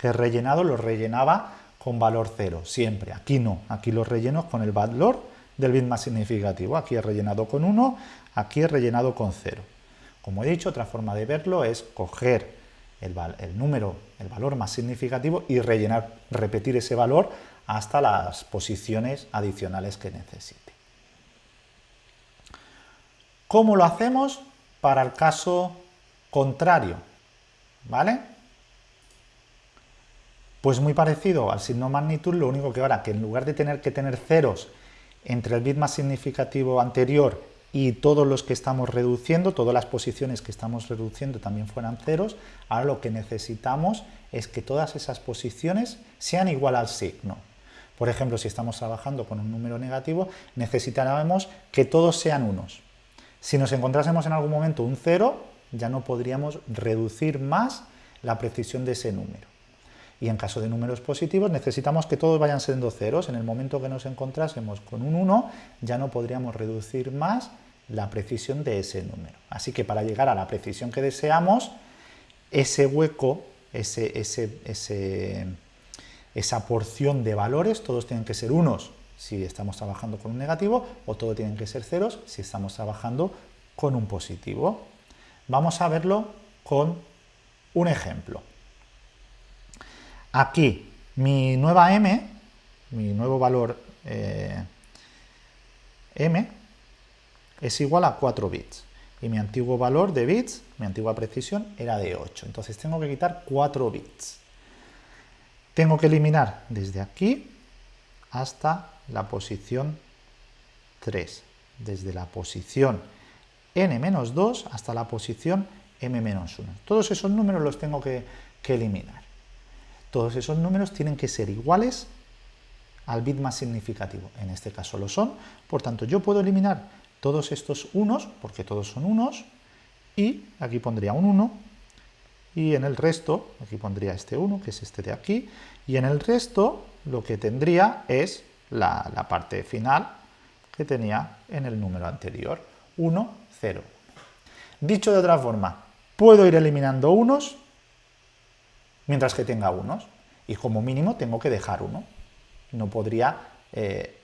que he rellenado los rellenaba con valor 0, siempre. Aquí no, aquí los relleno con el valor del bit más significativo. Aquí he rellenado con 1, aquí he rellenado con 0. Como he dicho, otra forma de verlo es coger el, el, número, el valor más significativo y rellenar, repetir ese valor hasta las posiciones adicionales que necesite. ¿Cómo lo hacemos para el caso contrario? ¿Vale? Pues muy parecido al signo magnitud, lo único que ahora que en lugar de tener que tener ceros entre el bit más significativo anterior y todos los que estamos reduciendo, todas las posiciones que estamos reduciendo también fueran ceros, ahora lo que necesitamos es que todas esas posiciones sean igual al signo. Por ejemplo, si estamos trabajando con un número negativo, necesitaremos que todos sean unos. Si nos encontrásemos en algún momento un 0, ya no podríamos reducir más la precisión de ese número. Y en caso de números positivos necesitamos que todos vayan siendo ceros. En el momento que nos encontrásemos con un 1, ya no podríamos reducir más la precisión de ese número. Así que para llegar a la precisión que deseamos, ese hueco, esa porción de valores, todos tienen que ser unos si estamos trabajando con un negativo, o todo tienen que ser ceros si estamos trabajando con un positivo. Vamos a verlo con un ejemplo. Aquí, mi nueva m, mi nuevo valor eh, m, es igual a 4 bits. Y mi antiguo valor de bits, mi antigua precisión, era de 8. Entonces tengo que quitar 4 bits. Tengo que eliminar desde aquí hasta la posición 3, desde la posición n-2 hasta la posición m-1. Todos esos números los tengo que, eliminar. Todos esos números tienen que ser iguales al bit más significativo. En este caso lo son, por tanto yo puedo eliminar todos estos unos, porque todos son unos, y aquí pondría un 1, y en el resto, aquí pondría este 1, que es este de aquí, y en el resto lo que tendría es la, parte final que tenía en el número anterior, 1, 0. Dicho de otra forma, puedo ir eliminando unos mientras que tenga unos, y como mínimo tengo que dejar uno. No podría eh,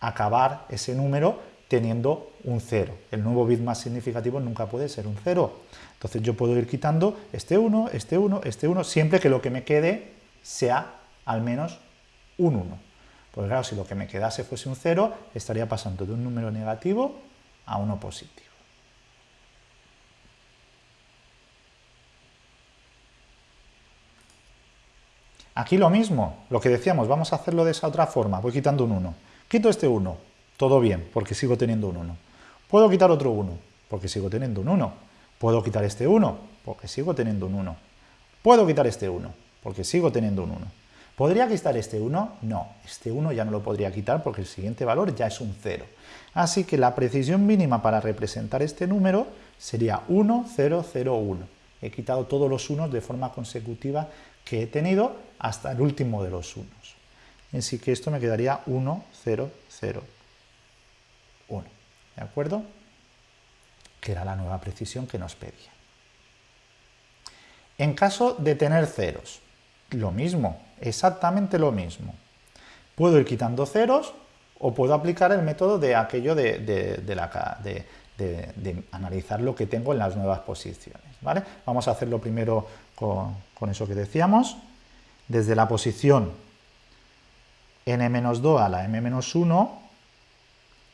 acabar ese número teniendo un 0. El nuevo bit más significativo nunca puede ser un 0. Entonces yo puedo ir quitando este 1, este 1, este 1, siempre que lo que me quede sea al menos un 1. Porque claro, si lo que me quedase fuese un 0, estaría pasando de un número negativo a uno positivo. Aquí lo mismo, lo que decíamos, vamos a hacerlo de esa otra forma, voy quitando un 1. Quito este 1, todo bien, porque sigo teniendo un 1. Puedo quitar otro 1, porque sigo teniendo un 1. Puedo quitar este 1, porque sigo teniendo un 1. Puedo quitar este 1, porque sigo teniendo un 1. ¿Podría quitar este 1? No, este 1 ya no lo podría quitar porque el siguiente valor ya es un 0. Así que la precisión mínima para representar este número sería 1, 0, 0, 1. He quitado todos los unos de forma consecutiva que he tenido hasta el último de los unos. Así que esto me quedaría 1, 0, 0, 1. ¿De acuerdo? Que era la nueva precisión que nos pedía. En caso de tener ceros, lo mismo, exactamente lo mismo. Puedo ir quitando ceros o puedo aplicar el método de aquello de, de analizar lo que tengo en las nuevas posiciones. ¿vale? Vamos a hacerlo primero con, con eso que decíamos. Desde la posición n-2 a la m-1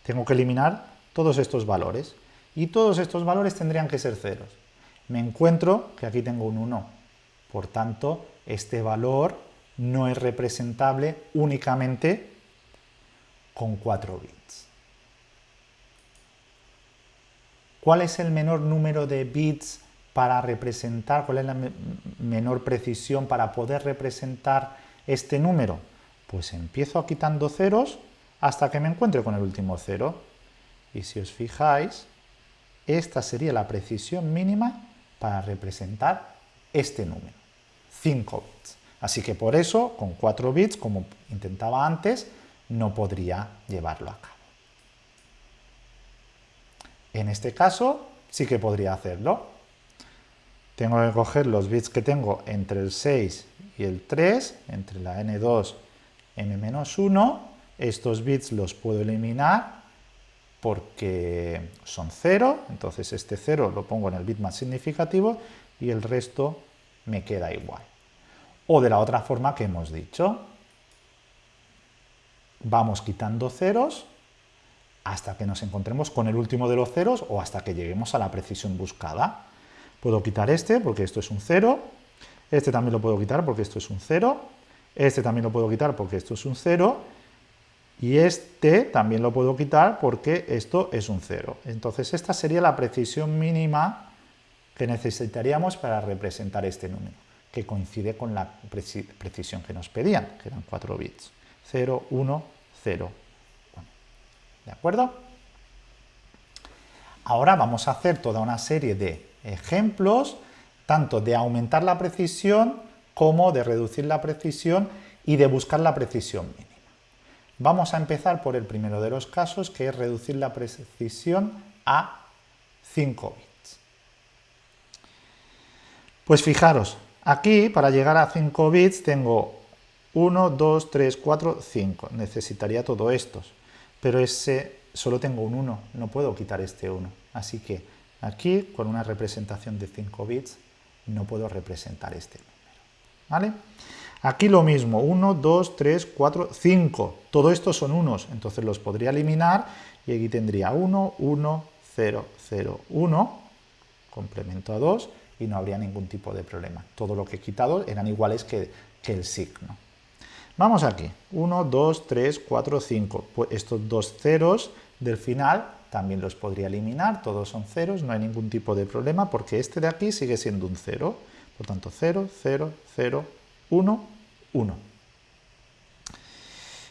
tengo que eliminar todos estos valores y todos estos valores tendrían que ser ceros. Me encuentro que aquí tengo un 1, por tanto este valor no es representable únicamente con 4 bits. ¿Cuál es el menor número de bits para representar, cuál es la menor precisión para poder representar este número? Pues empiezo quitando ceros hasta que me encuentre con el último cero. Y si os fijáis, esta sería la precisión mínima para representar este número, 5 bits. Así que por eso, con 4 bits, como intentaba antes, no podría llevarlo a cabo. En este caso, sí que podría hacerlo. Tengo que coger los bits que tengo entre el 6 y el 3, entre la n2 m-1, estos bits los puedo eliminar porque son 0, entonces este 0 lo pongo en el bit más significativo y el resto me queda igual. O de la otra forma que hemos dicho, vamos quitando ceros hasta que nos encontremos con el último de los ceros o hasta que lleguemos a la precisión buscada. Puedo quitar este porque esto es un 0, este también lo puedo quitar porque esto es un 0, este también lo puedo quitar porque esto es un 0, y este también lo puedo quitar porque esto es un 0. Entonces esta sería la precisión mínima que necesitaríamos para representar este número, que coincide con la precisión que nos pedían, que eran 4 bits. 0, 1, 0, 1. ¿De acuerdo? Ahora vamos a hacer toda una serie de ejemplos, tanto de aumentar la precisión como de reducir la precisión y de buscar la precisión mínima. Vamos a empezar por el primero de los casos, que es reducir la precisión a 5 bits. Pues fijaros, aquí para llegar a 5 bits tengo 1, 2, 3, 4, 5. Necesitaría todo estos, pero ese solo tengo un 1, no puedo quitar este 1. Así que aquí, con una representación de 5 bits, no puedo representar este número. ¿Vale? Aquí lo mismo, 1, 2, 3, 4, 5. Todo esto son unos, entonces los podría eliminar y aquí tendría 1, 1, 0, 0, 1, complemento a 2 y no habría ningún tipo de problema. Todo lo que he quitado eran iguales que, que el signo. Vamos aquí, 1, 2, 3, 4, 5. Pues estos dos ceros del final también los podría eliminar, todos son ceros, no hay ningún tipo de problema porque este de aquí sigue siendo un 0. Por tanto, 0, 0, 0, 1, 1.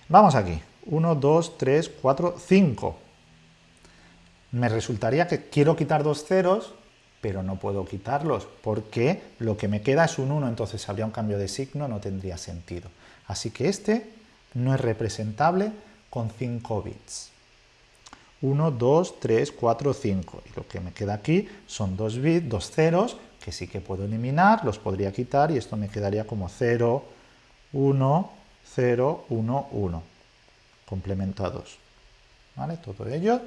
Vamos aquí. 1, 2, 3, 4, 5. Me resultaría que quiero quitar dos ceros, pero no puedo quitarlos, porque lo que me queda es un 1, entonces habría un cambio de signo, no tendría sentido. Así que este no es representable con 5 bits. 1, 2, 3, 4, 5. Y lo que me queda aquí son dos bits, dos ceros, que sí que puedo eliminar, los podría quitar y esto me quedaría como 0, 1, 0, 1, 1. Complemento a 2. ¿Vale? Todo ello.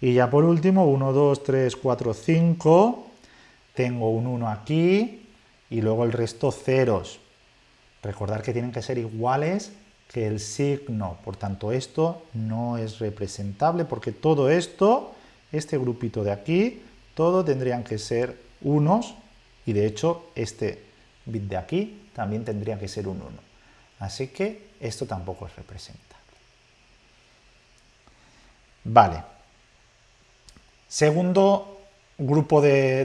Y ya por último, 1, 2, 3, 4, 5. Tengo un 1 aquí y luego el resto ceros. Recordar que tienen que ser iguales que el signo. Por tanto, esto no es representable porque todo esto, este grupito de aquí, todo tendrían que ser unos y de hecho este bit de aquí también tendría que ser un 1. Así que esto tampoco es representable. Vale. Segundo grupo de,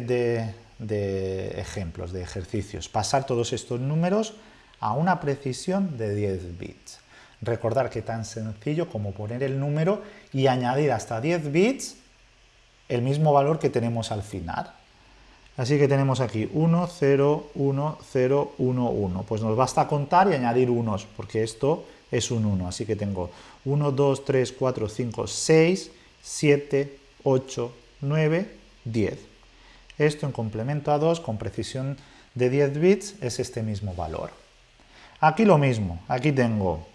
de ejemplos, de ejercicios. Pasar todos estos números a una precisión de 10 bits. Recordar que tan sencillo como poner el número y añadir hasta 10 bits el mismo valor que tenemos al final. Así que tenemos aquí 1, 0, 1, 0, 1, 1. Pues nos basta contar y añadir unos, porque esto es un 1. Así que tengo 1, 2, 3, 4, 5, 6, 7, 8, 9, 10. Esto en complemento a 2, con precisión de 10 bits, es este mismo valor. Aquí lo mismo, aquí tengo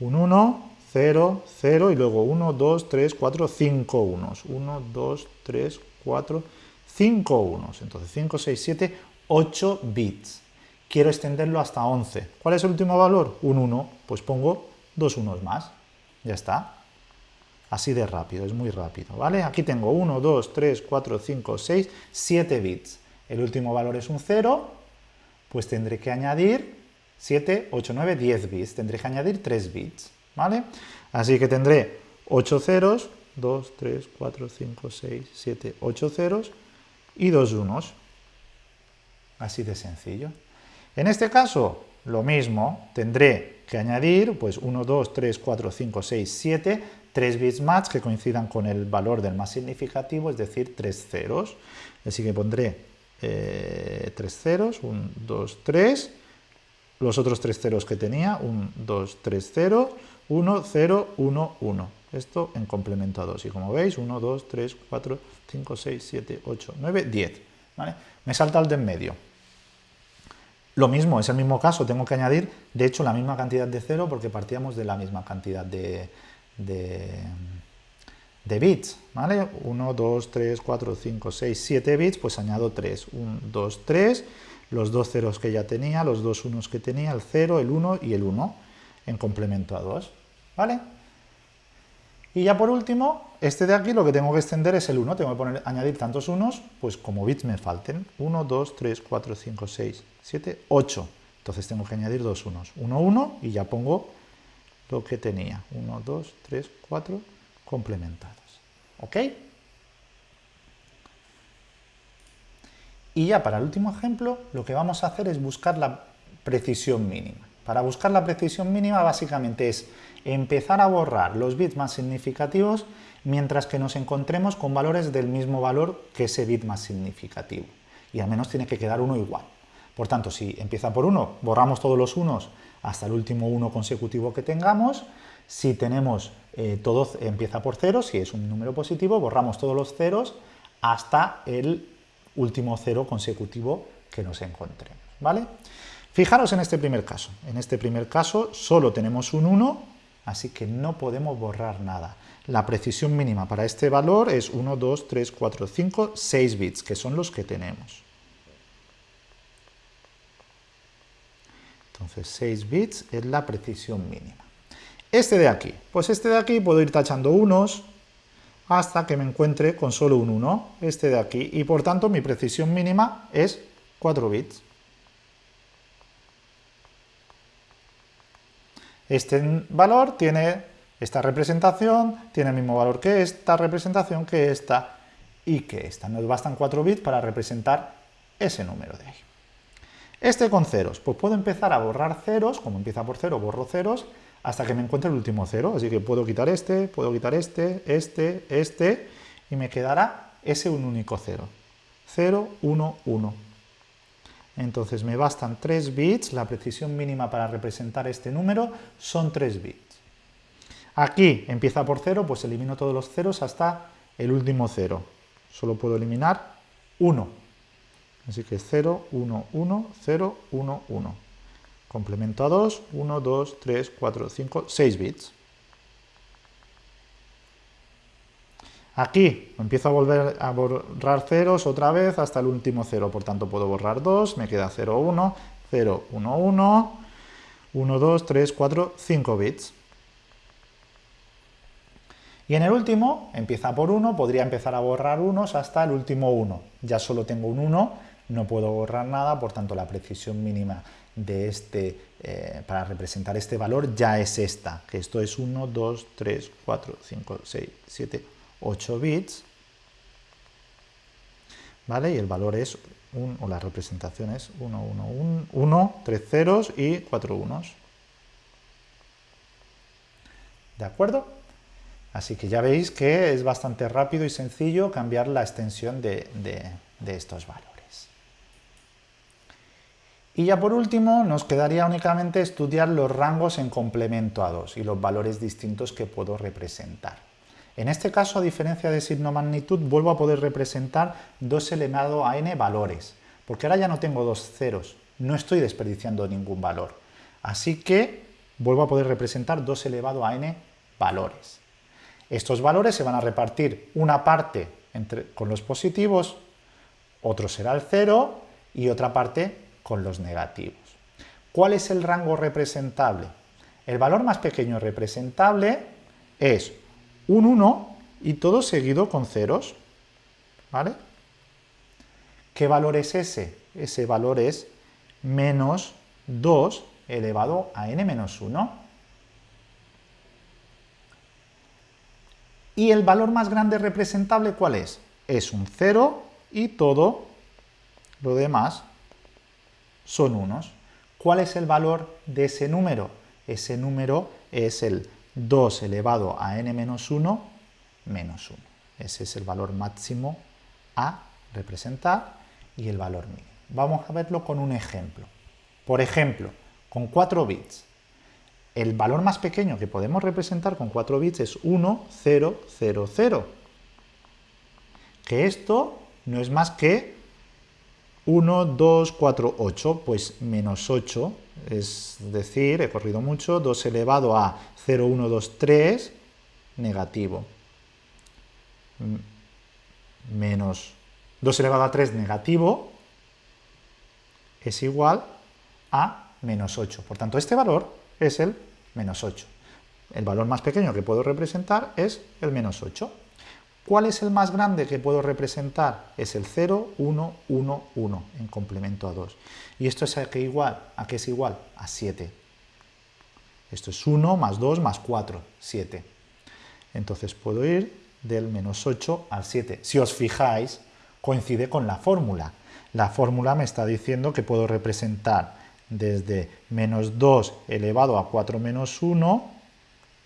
un 1, 0, 0 y luego 1, 2, 3, 4, 5 unos. 1, 2, 3, 4, 5. 5 unos. Entonces 5, 6, 7, 8 bits. Quiero extenderlo hasta 11. ¿Cuál es el último valor? Un 1. Pues pongo dos unos más. Ya está. Así de rápido, es muy rápido, ¿vale? Aquí tengo 1, 2, 3, 4, 5, 6, 7 bits. El último valor es un 0, pues tendré que añadir 7, 8, 9, 10 bits. Tendré que añadir 3 bits, ¿vale? Así que tendré 8 ceros, 2, 3, 4, 5, 6, 7, 8 ceros y 2 unos. Así de sencillo. En este caso, lo mismo, tendré que añadir pues 1, 2, 3, 4, 5, 6, 7, 3 bits más que coincidan con el valor del más significativo, es decir, 3 ceros. Así que pondré eh, 3 ceros, 1, 2, 3, los otros 3 ceros que tenía, 1, 2, 3, 0, 1, 0, 1, 1. Esto en complemento a 2. Y como veis, 1, 2, 3, 4, 5, 6, 7, 8, 9, 10. ¿vale? Me salta el de en medio. Lo mismo, es el mismo caso, tengo que añadir, de hecho, la misma cantidad de 0 porque partíamos de la misma cantidad de, de, bits, ¿vale? 1, 2, 3, 4, 5, 6, 7 bits, pues añado 3. 1, 2, 3, los dos ceros que ya tenía, los dos unos que tenía, el 0, el 1 y el 1, en complemento a 2, ¿vale? Y ya por último, este de aquí lo que tengo que extender es el 1, tengo que poner, añadir tantos unos, pues como bits me falten. 1, 2, 3, 4, 5, 6, 7, 8. Entonces tengo que añadir dos unos. 1, 1 y ya pongo lo que tenía. 1, 2, 3, 4 complementados. ¿Ok? Y ya para el último ejemplo, lo que vamos a hacer es buscar la precisión mínima. Para buscar la precisión mínima básicamente es empezar a borrar los bits más significativos mientras que nos encontremos con valores del mismo valor que ese bit más significativo. Y al menos tiene que quedar uno igual. Por tanto, si empieza por 1, borramos todos los unos hasta el último 1 consecutivo que tengamos. Si tenemos eh, todo empieza por 0, si es un número positivo, borramos todos los ceros hasta el último 0 consecutivo que nos encontremos. ¿vale? Fijaros en este primer caso. En este primer caso solo tenemos un 1, así que no podemos borrar nada. La precisión mínima para este valor es 1, 2, 3, 4, 5, 6 bits, que son los que tenemos. Entonces 6 bits es la precisión mínima. Este de aquí, pues este de aquí puedo ir tachando unos hasta que me encuentre con solo un 1, este de aquí, y por tanto mi precisión mínima es 4 bits. Este valor tiene esta representación, tiene el mismo valor que esta representación, que esta y que esta. Nos bastan 4 bits para representar ese número de ahí. Este con ceros, pues puedo empezar a borrar ceros, como empieza por cero, borro ceros, hasta que me encuentre el último cero. Así que puedo quitar este, puedo quitar este, este, este, y me quedará ese un único cero. 0, 1, 1. Entonces me bastan 3 bits, la precisión mínima para representar este número son 3 bits. Aquí empieza por 0, pues elimino todos los ceros hasta el último cero. Solo puedo eliminar 1. Así que 0, 1, 1, 0, 1, 1. Complemento a 2, 1, 2, 3, 4, 5, 6 bits. Aquí empiezo a volver a borrar ceros otra vez hasta el último 0, por tanto puedo borrar 2, me queda 0, 1, 0, 1, 1, 1, 2, 3, 4, 5 bits. Y en el último, empieza por 1, podría empezar a borrar unos hasta el último 1. Ya solo tengo un 1 no puedo borrar nada, por tanto la precisión mínima de este, eh, para representar este valor ya es esta, que esto es 1, 2, 3, 4, 5, 6, 7, 8 bits, ¿vale? Y el valor es, un, o la representación es 1, 1, 1, 1, 3 ceros y 4 unos. ¿De acuerdo? Así que ya veis que es bastante rápido y sencillo cambiar la extensión de estos valores. Y ya por último nos quedaría únicamente estudiar los rangos en complemento a 2 y los valores distintos que puedo representar. En este caso, a diferencia de signo magnitud, vuelvo a poder representar 2 elevado a n valores, porque ahora ya no tengo dos ceros, no estoy desperdiciando ningún valor. Así que vuelvo a poder representar 2 elevado a n valores. Estos valores se van a repartir una parte con los positivos, otro será el 0 y otra parte con los negativos. ¿Cuál es el rango representable? El valor más pequeño representable es un 1 y todo seguido con ceros. ¿Vale? ¿Qué valor es ese? Ese valor es menos 2 elevado a n menos 1. ¿Y el valor más grande representable cuál es? Es un 0 y todo lo demás son unos. ¿Cuál es el valor de ese número? Ese número es el 2 elevado a n menos 1 menos 1. Ese es el valor máximo a representar y el valor mínimo. Vamos a verlo con un ejemplo. Por ejemplo, con 4 bits. El valor más pequeño que podemos representar con 4 bits es 1, 0, 0, 0. Que esto no es más que 1, 2, 4, 8, pues menos 8, es decir, he corrido mucho, 2 elevado a 0, 1, 2, 3, negativo. Menos 2 elevado a 3 negativo es igual a menos 8. Por tanto, este valor es el menos 8. El valor más pequeño que puedo representar es el menos 8. ¿Cuál es el más grande que puedo representar? Es el 0, 1, 1, 1 en complemento a 2. ¿Y esto es a qué igual? ¿A qué es igual? A 7. Esto es 1 más 2 más 4, 7. Entonces puedo ir del menos 8 al 7. Si os fijáis, coincide con la fórmula. La fórmula me está diciendo que puedo representar desde menos 2 elevado a 4 menos 1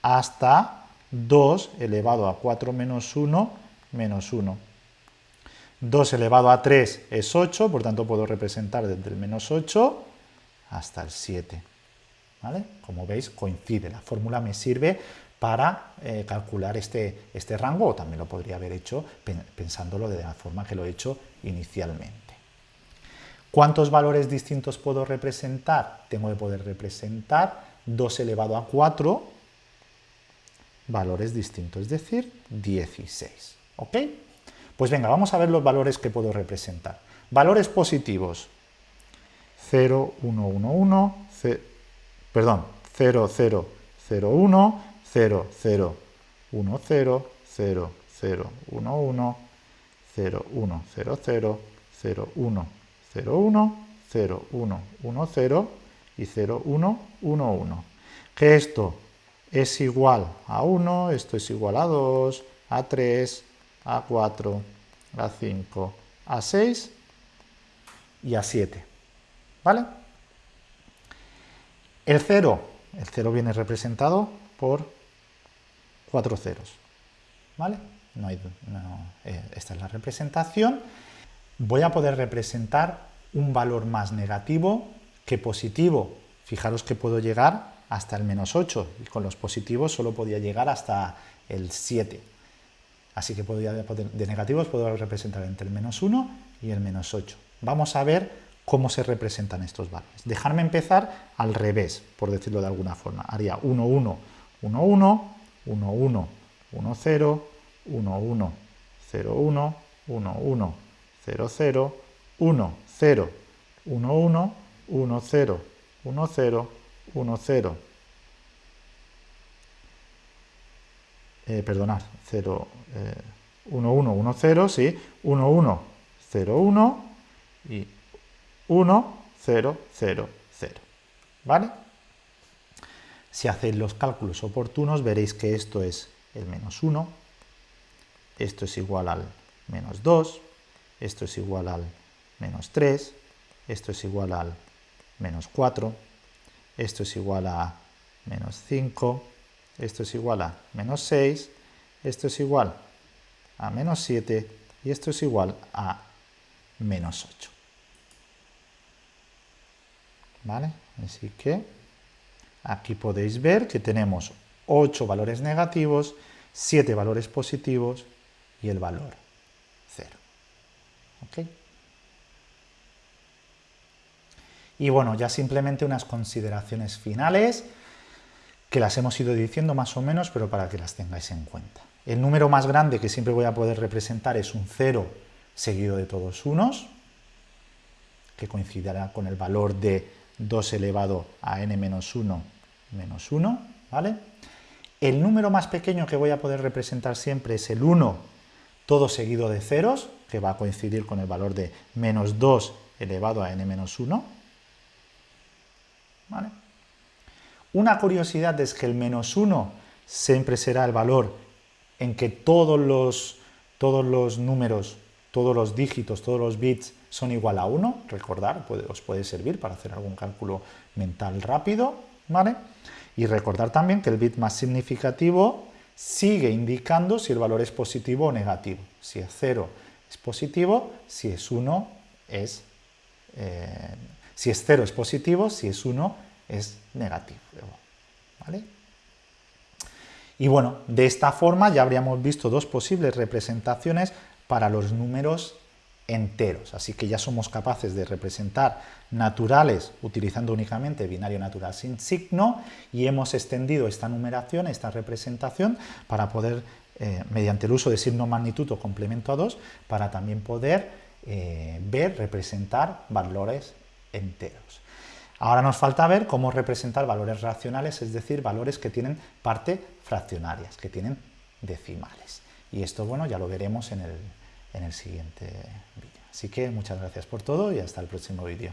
hasta 2 elevado a 4 menos 1 menos 1. 2 elevado a 3 es 8, por tanto puedo representar desde el menos 8 hasta el 7. ¿Vale? Como veis, coincide. La fórmula me sirve para eh, calcular este, este rango, o también lo podría haber hecho pensándolo de la forma que lo he hecho inicialmente. ¿Cuántos valores distintos puedo representar? Tengo que poder representar 2 elevado a 4 valores distintos, es decir, 16. ¿Ok? Pues venga, vamos a ver los valores que puedo representar. Valores positivos. 0, 1, 1, 1, perdón, 0, 0, 0, 1, 0, 0, 1, 0, 0, 0, 1, 1, 0, 1, 0, 0, 0, 1, 0, 1, 0, 1, 1, 0 y 0, 1, 1, 1. Que esto es igual a 1, esto es igual a 2, a 3, a 4, a 5, a 6 y a 7. ¿Vale? El 0, el 0 viene representado por 4 ceros. ¿Vale? No hay, no, eh, esta es la representación voy a poder representar un valor más negativo que positivo. Fijaros que puedo llegar hasta el menos 8 y con los positivos solo podía llegar hasta el 7. Así que de negativos puedo representar entre el menos 1 y el menos 8. Vamos a ver cómo se representan estos valores. Dejarme empezar al revés, por decirlo de alguna forma. Haría 1, 1, 1, 1, 1, 1, 1, 0, 1, 1, 0, 1, 1, 1, 0, 0, 1, 0, 1, 1, 1, 0, 1, 0, 1, 0. Eh, perdonad, 0, eh, 1, 1, 1, 0, sí, 1, 1, 0, 1 y 1, 0, 0, 0. ¿Vale? Si hacéis los cálculos oportunos veréis que esto es el menos 1, esto es igual al menos 2, esto es igual al menos 3, esto es igual al menos 4, esto es igual a menos 5, esto es igual a menos 6, esto es igual a menos 7 y esto es igual a menos 8. ¿Vale? Así que aquí podéis ver que tenemos 8 valores negativos, 7 valores positivos y el valor y bueno, ya simplemente unas consideraciones finales que las hemos ido diciendo más o menos, pero para que las tengáis en cuenta. El número más grande que siempre voy a poder representar es un 0 seguido de todos unos, que coincidirá con el valor de 2 elevado a n menos 1 menos 1, ¿vale? El número más pequeño que voy a poder representar siempre es el 1, todo seguido de ceros, que va a coincidir con el valor de menos 2 elevado a n menos 1. Una curiosidad es que el menos 1 siempre será el valor en que todos los, todos los números, todos los dígitos, todos los bits son igual a 1, recordar, os puede servir para hacer algún cálculo mental rápido, ¿vale? Y recordar también que el bit más significativo sigue indicando si el valor es positivo o negativo. Si es 0 es positivo, si es 1 es... Eh, si es 0 es positivo, si es 1 es negativo. Y bueno, de esta forma ya habríamos visto dos posibles representaciones para los números enteros. Así que ya somos capaces de representar naturales utilizando únicamente binario natural sin signo y hemos extendido esta numeración, esta representación, para poder, eh, mediante el uso de signo magnitud o complemento a 2, para también poder eh, ver, representar valores enteros. Ahora nos falta ver cómo representar valores racionales, es decir, valores que tienen parte fraccionarias, que tienen decimales. Y esto, bueno, ya lo veremos en el, en el siguiente vídeo. Así que muchas gracias por todo y hasta el próximo vídeo.